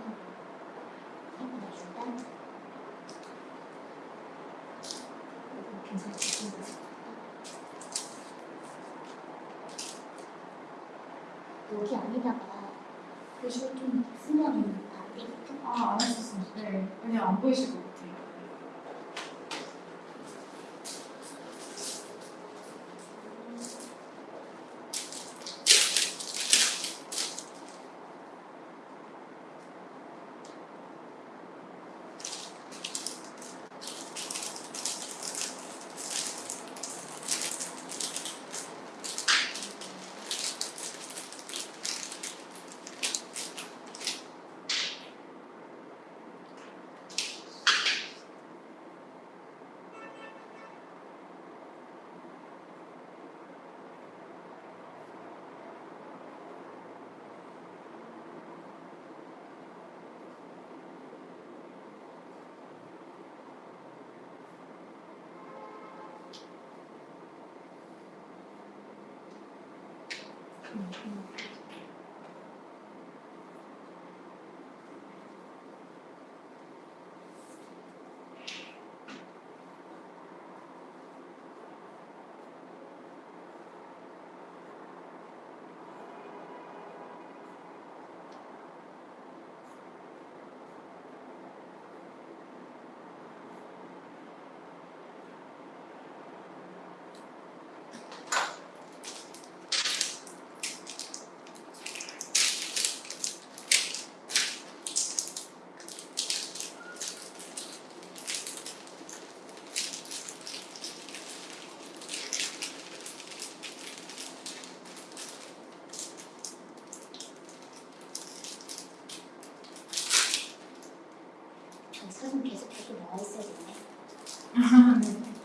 Speaker 2: 여기 아니다가 글씨를 좀 쓰면 안 되겠죠?
Speaker 1: 아, 안 하셨어요. 네. 그냥 안 보이실 것같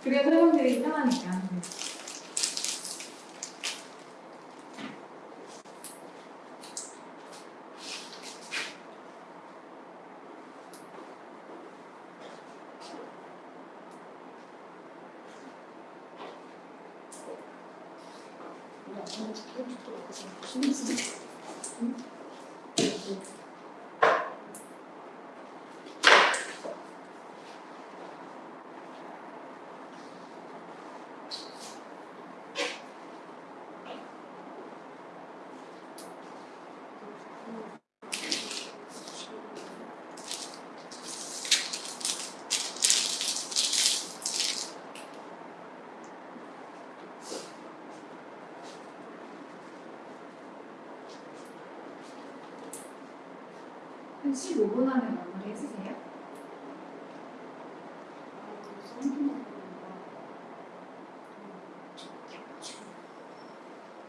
Speaker 1: 그래야 사람들이 편하니까.
Speaker 2: 응?
Speaker 1: 한 15분 안에 마무리 해주세요.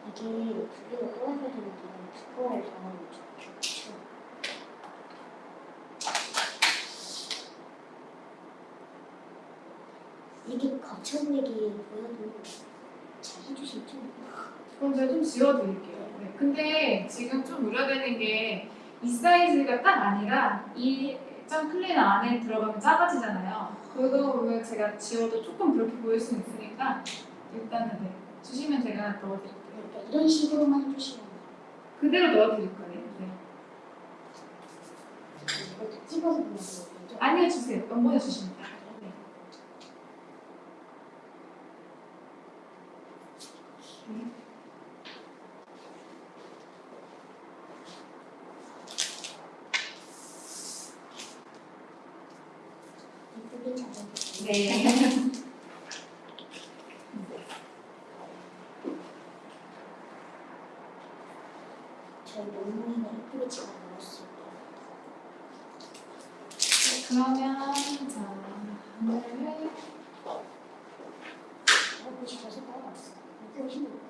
Speaker 2: 이게 떨어져야 되는데 두꺼워서. 이게 거쳐내기 보여도 잘 해주시면 좀
Speaker 1: 그럼 제가 좀 지워드릴게요. 네. 근데 지금 좀 우려되는 게 이 사이즈가 딱 아니라 클리너 안에 들어가면 작아지잖아요. 그거를 제가 지워도 조금 그렇게 보일 수 있으니까 일단은 네. 주시면 제가 넣어드릴게요.
Speaker 2: 이런 식으로만 해주시면.
Speaker 1: 그대로 넣어드릴 거예요. 네.
Speaker 2: 이것도 찍어서 되죠?
Speaker 1: 아니요 주세요. 넘보내 주시면 돼요. 네. 네.
Speaker 2: 이쁘게 잡아주세요.
Speaker 1: 네.
Speaker 2: 저희 논문에 이쁘게 찍어 넣었어요.
Speaker 1: 네, 그러면 자 오늘
Speaker 2: 하고 싶어서 따라왔어요. 이쁘게 힘들어요.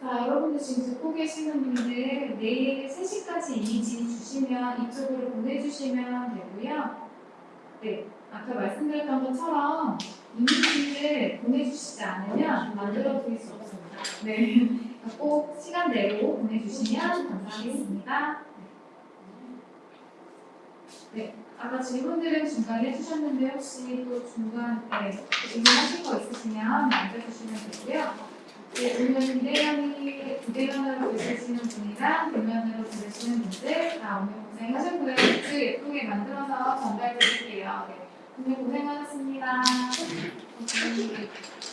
Speaker 1: 자, 여러분들 지금 듣고 계시는 분들 내일 3시까지 이미지 주시면 이쪽으로 보내주시면 되고요. 네, 아까 말씀드렸던 것처럼 이미지를 보내주시지 않으면 만들어 드릴 수 없습니다. 네, 꼭 시간대로 보내주시면 감사하겠습니다. 네, 아까 질문들은 중간에 해주셨는데 혹시 또 중간에 질문하실 거 있으시면 남겨주시면 되고요. 네, 오늘 비대면이 비대면으로 있으시는 분이랑 대면으로 들으시는 분들 다 오늘 고생하셨고요. 굿즈 예쁘게 만들어서 전달드릴게요. 네, 오늘 고생하셨습니다.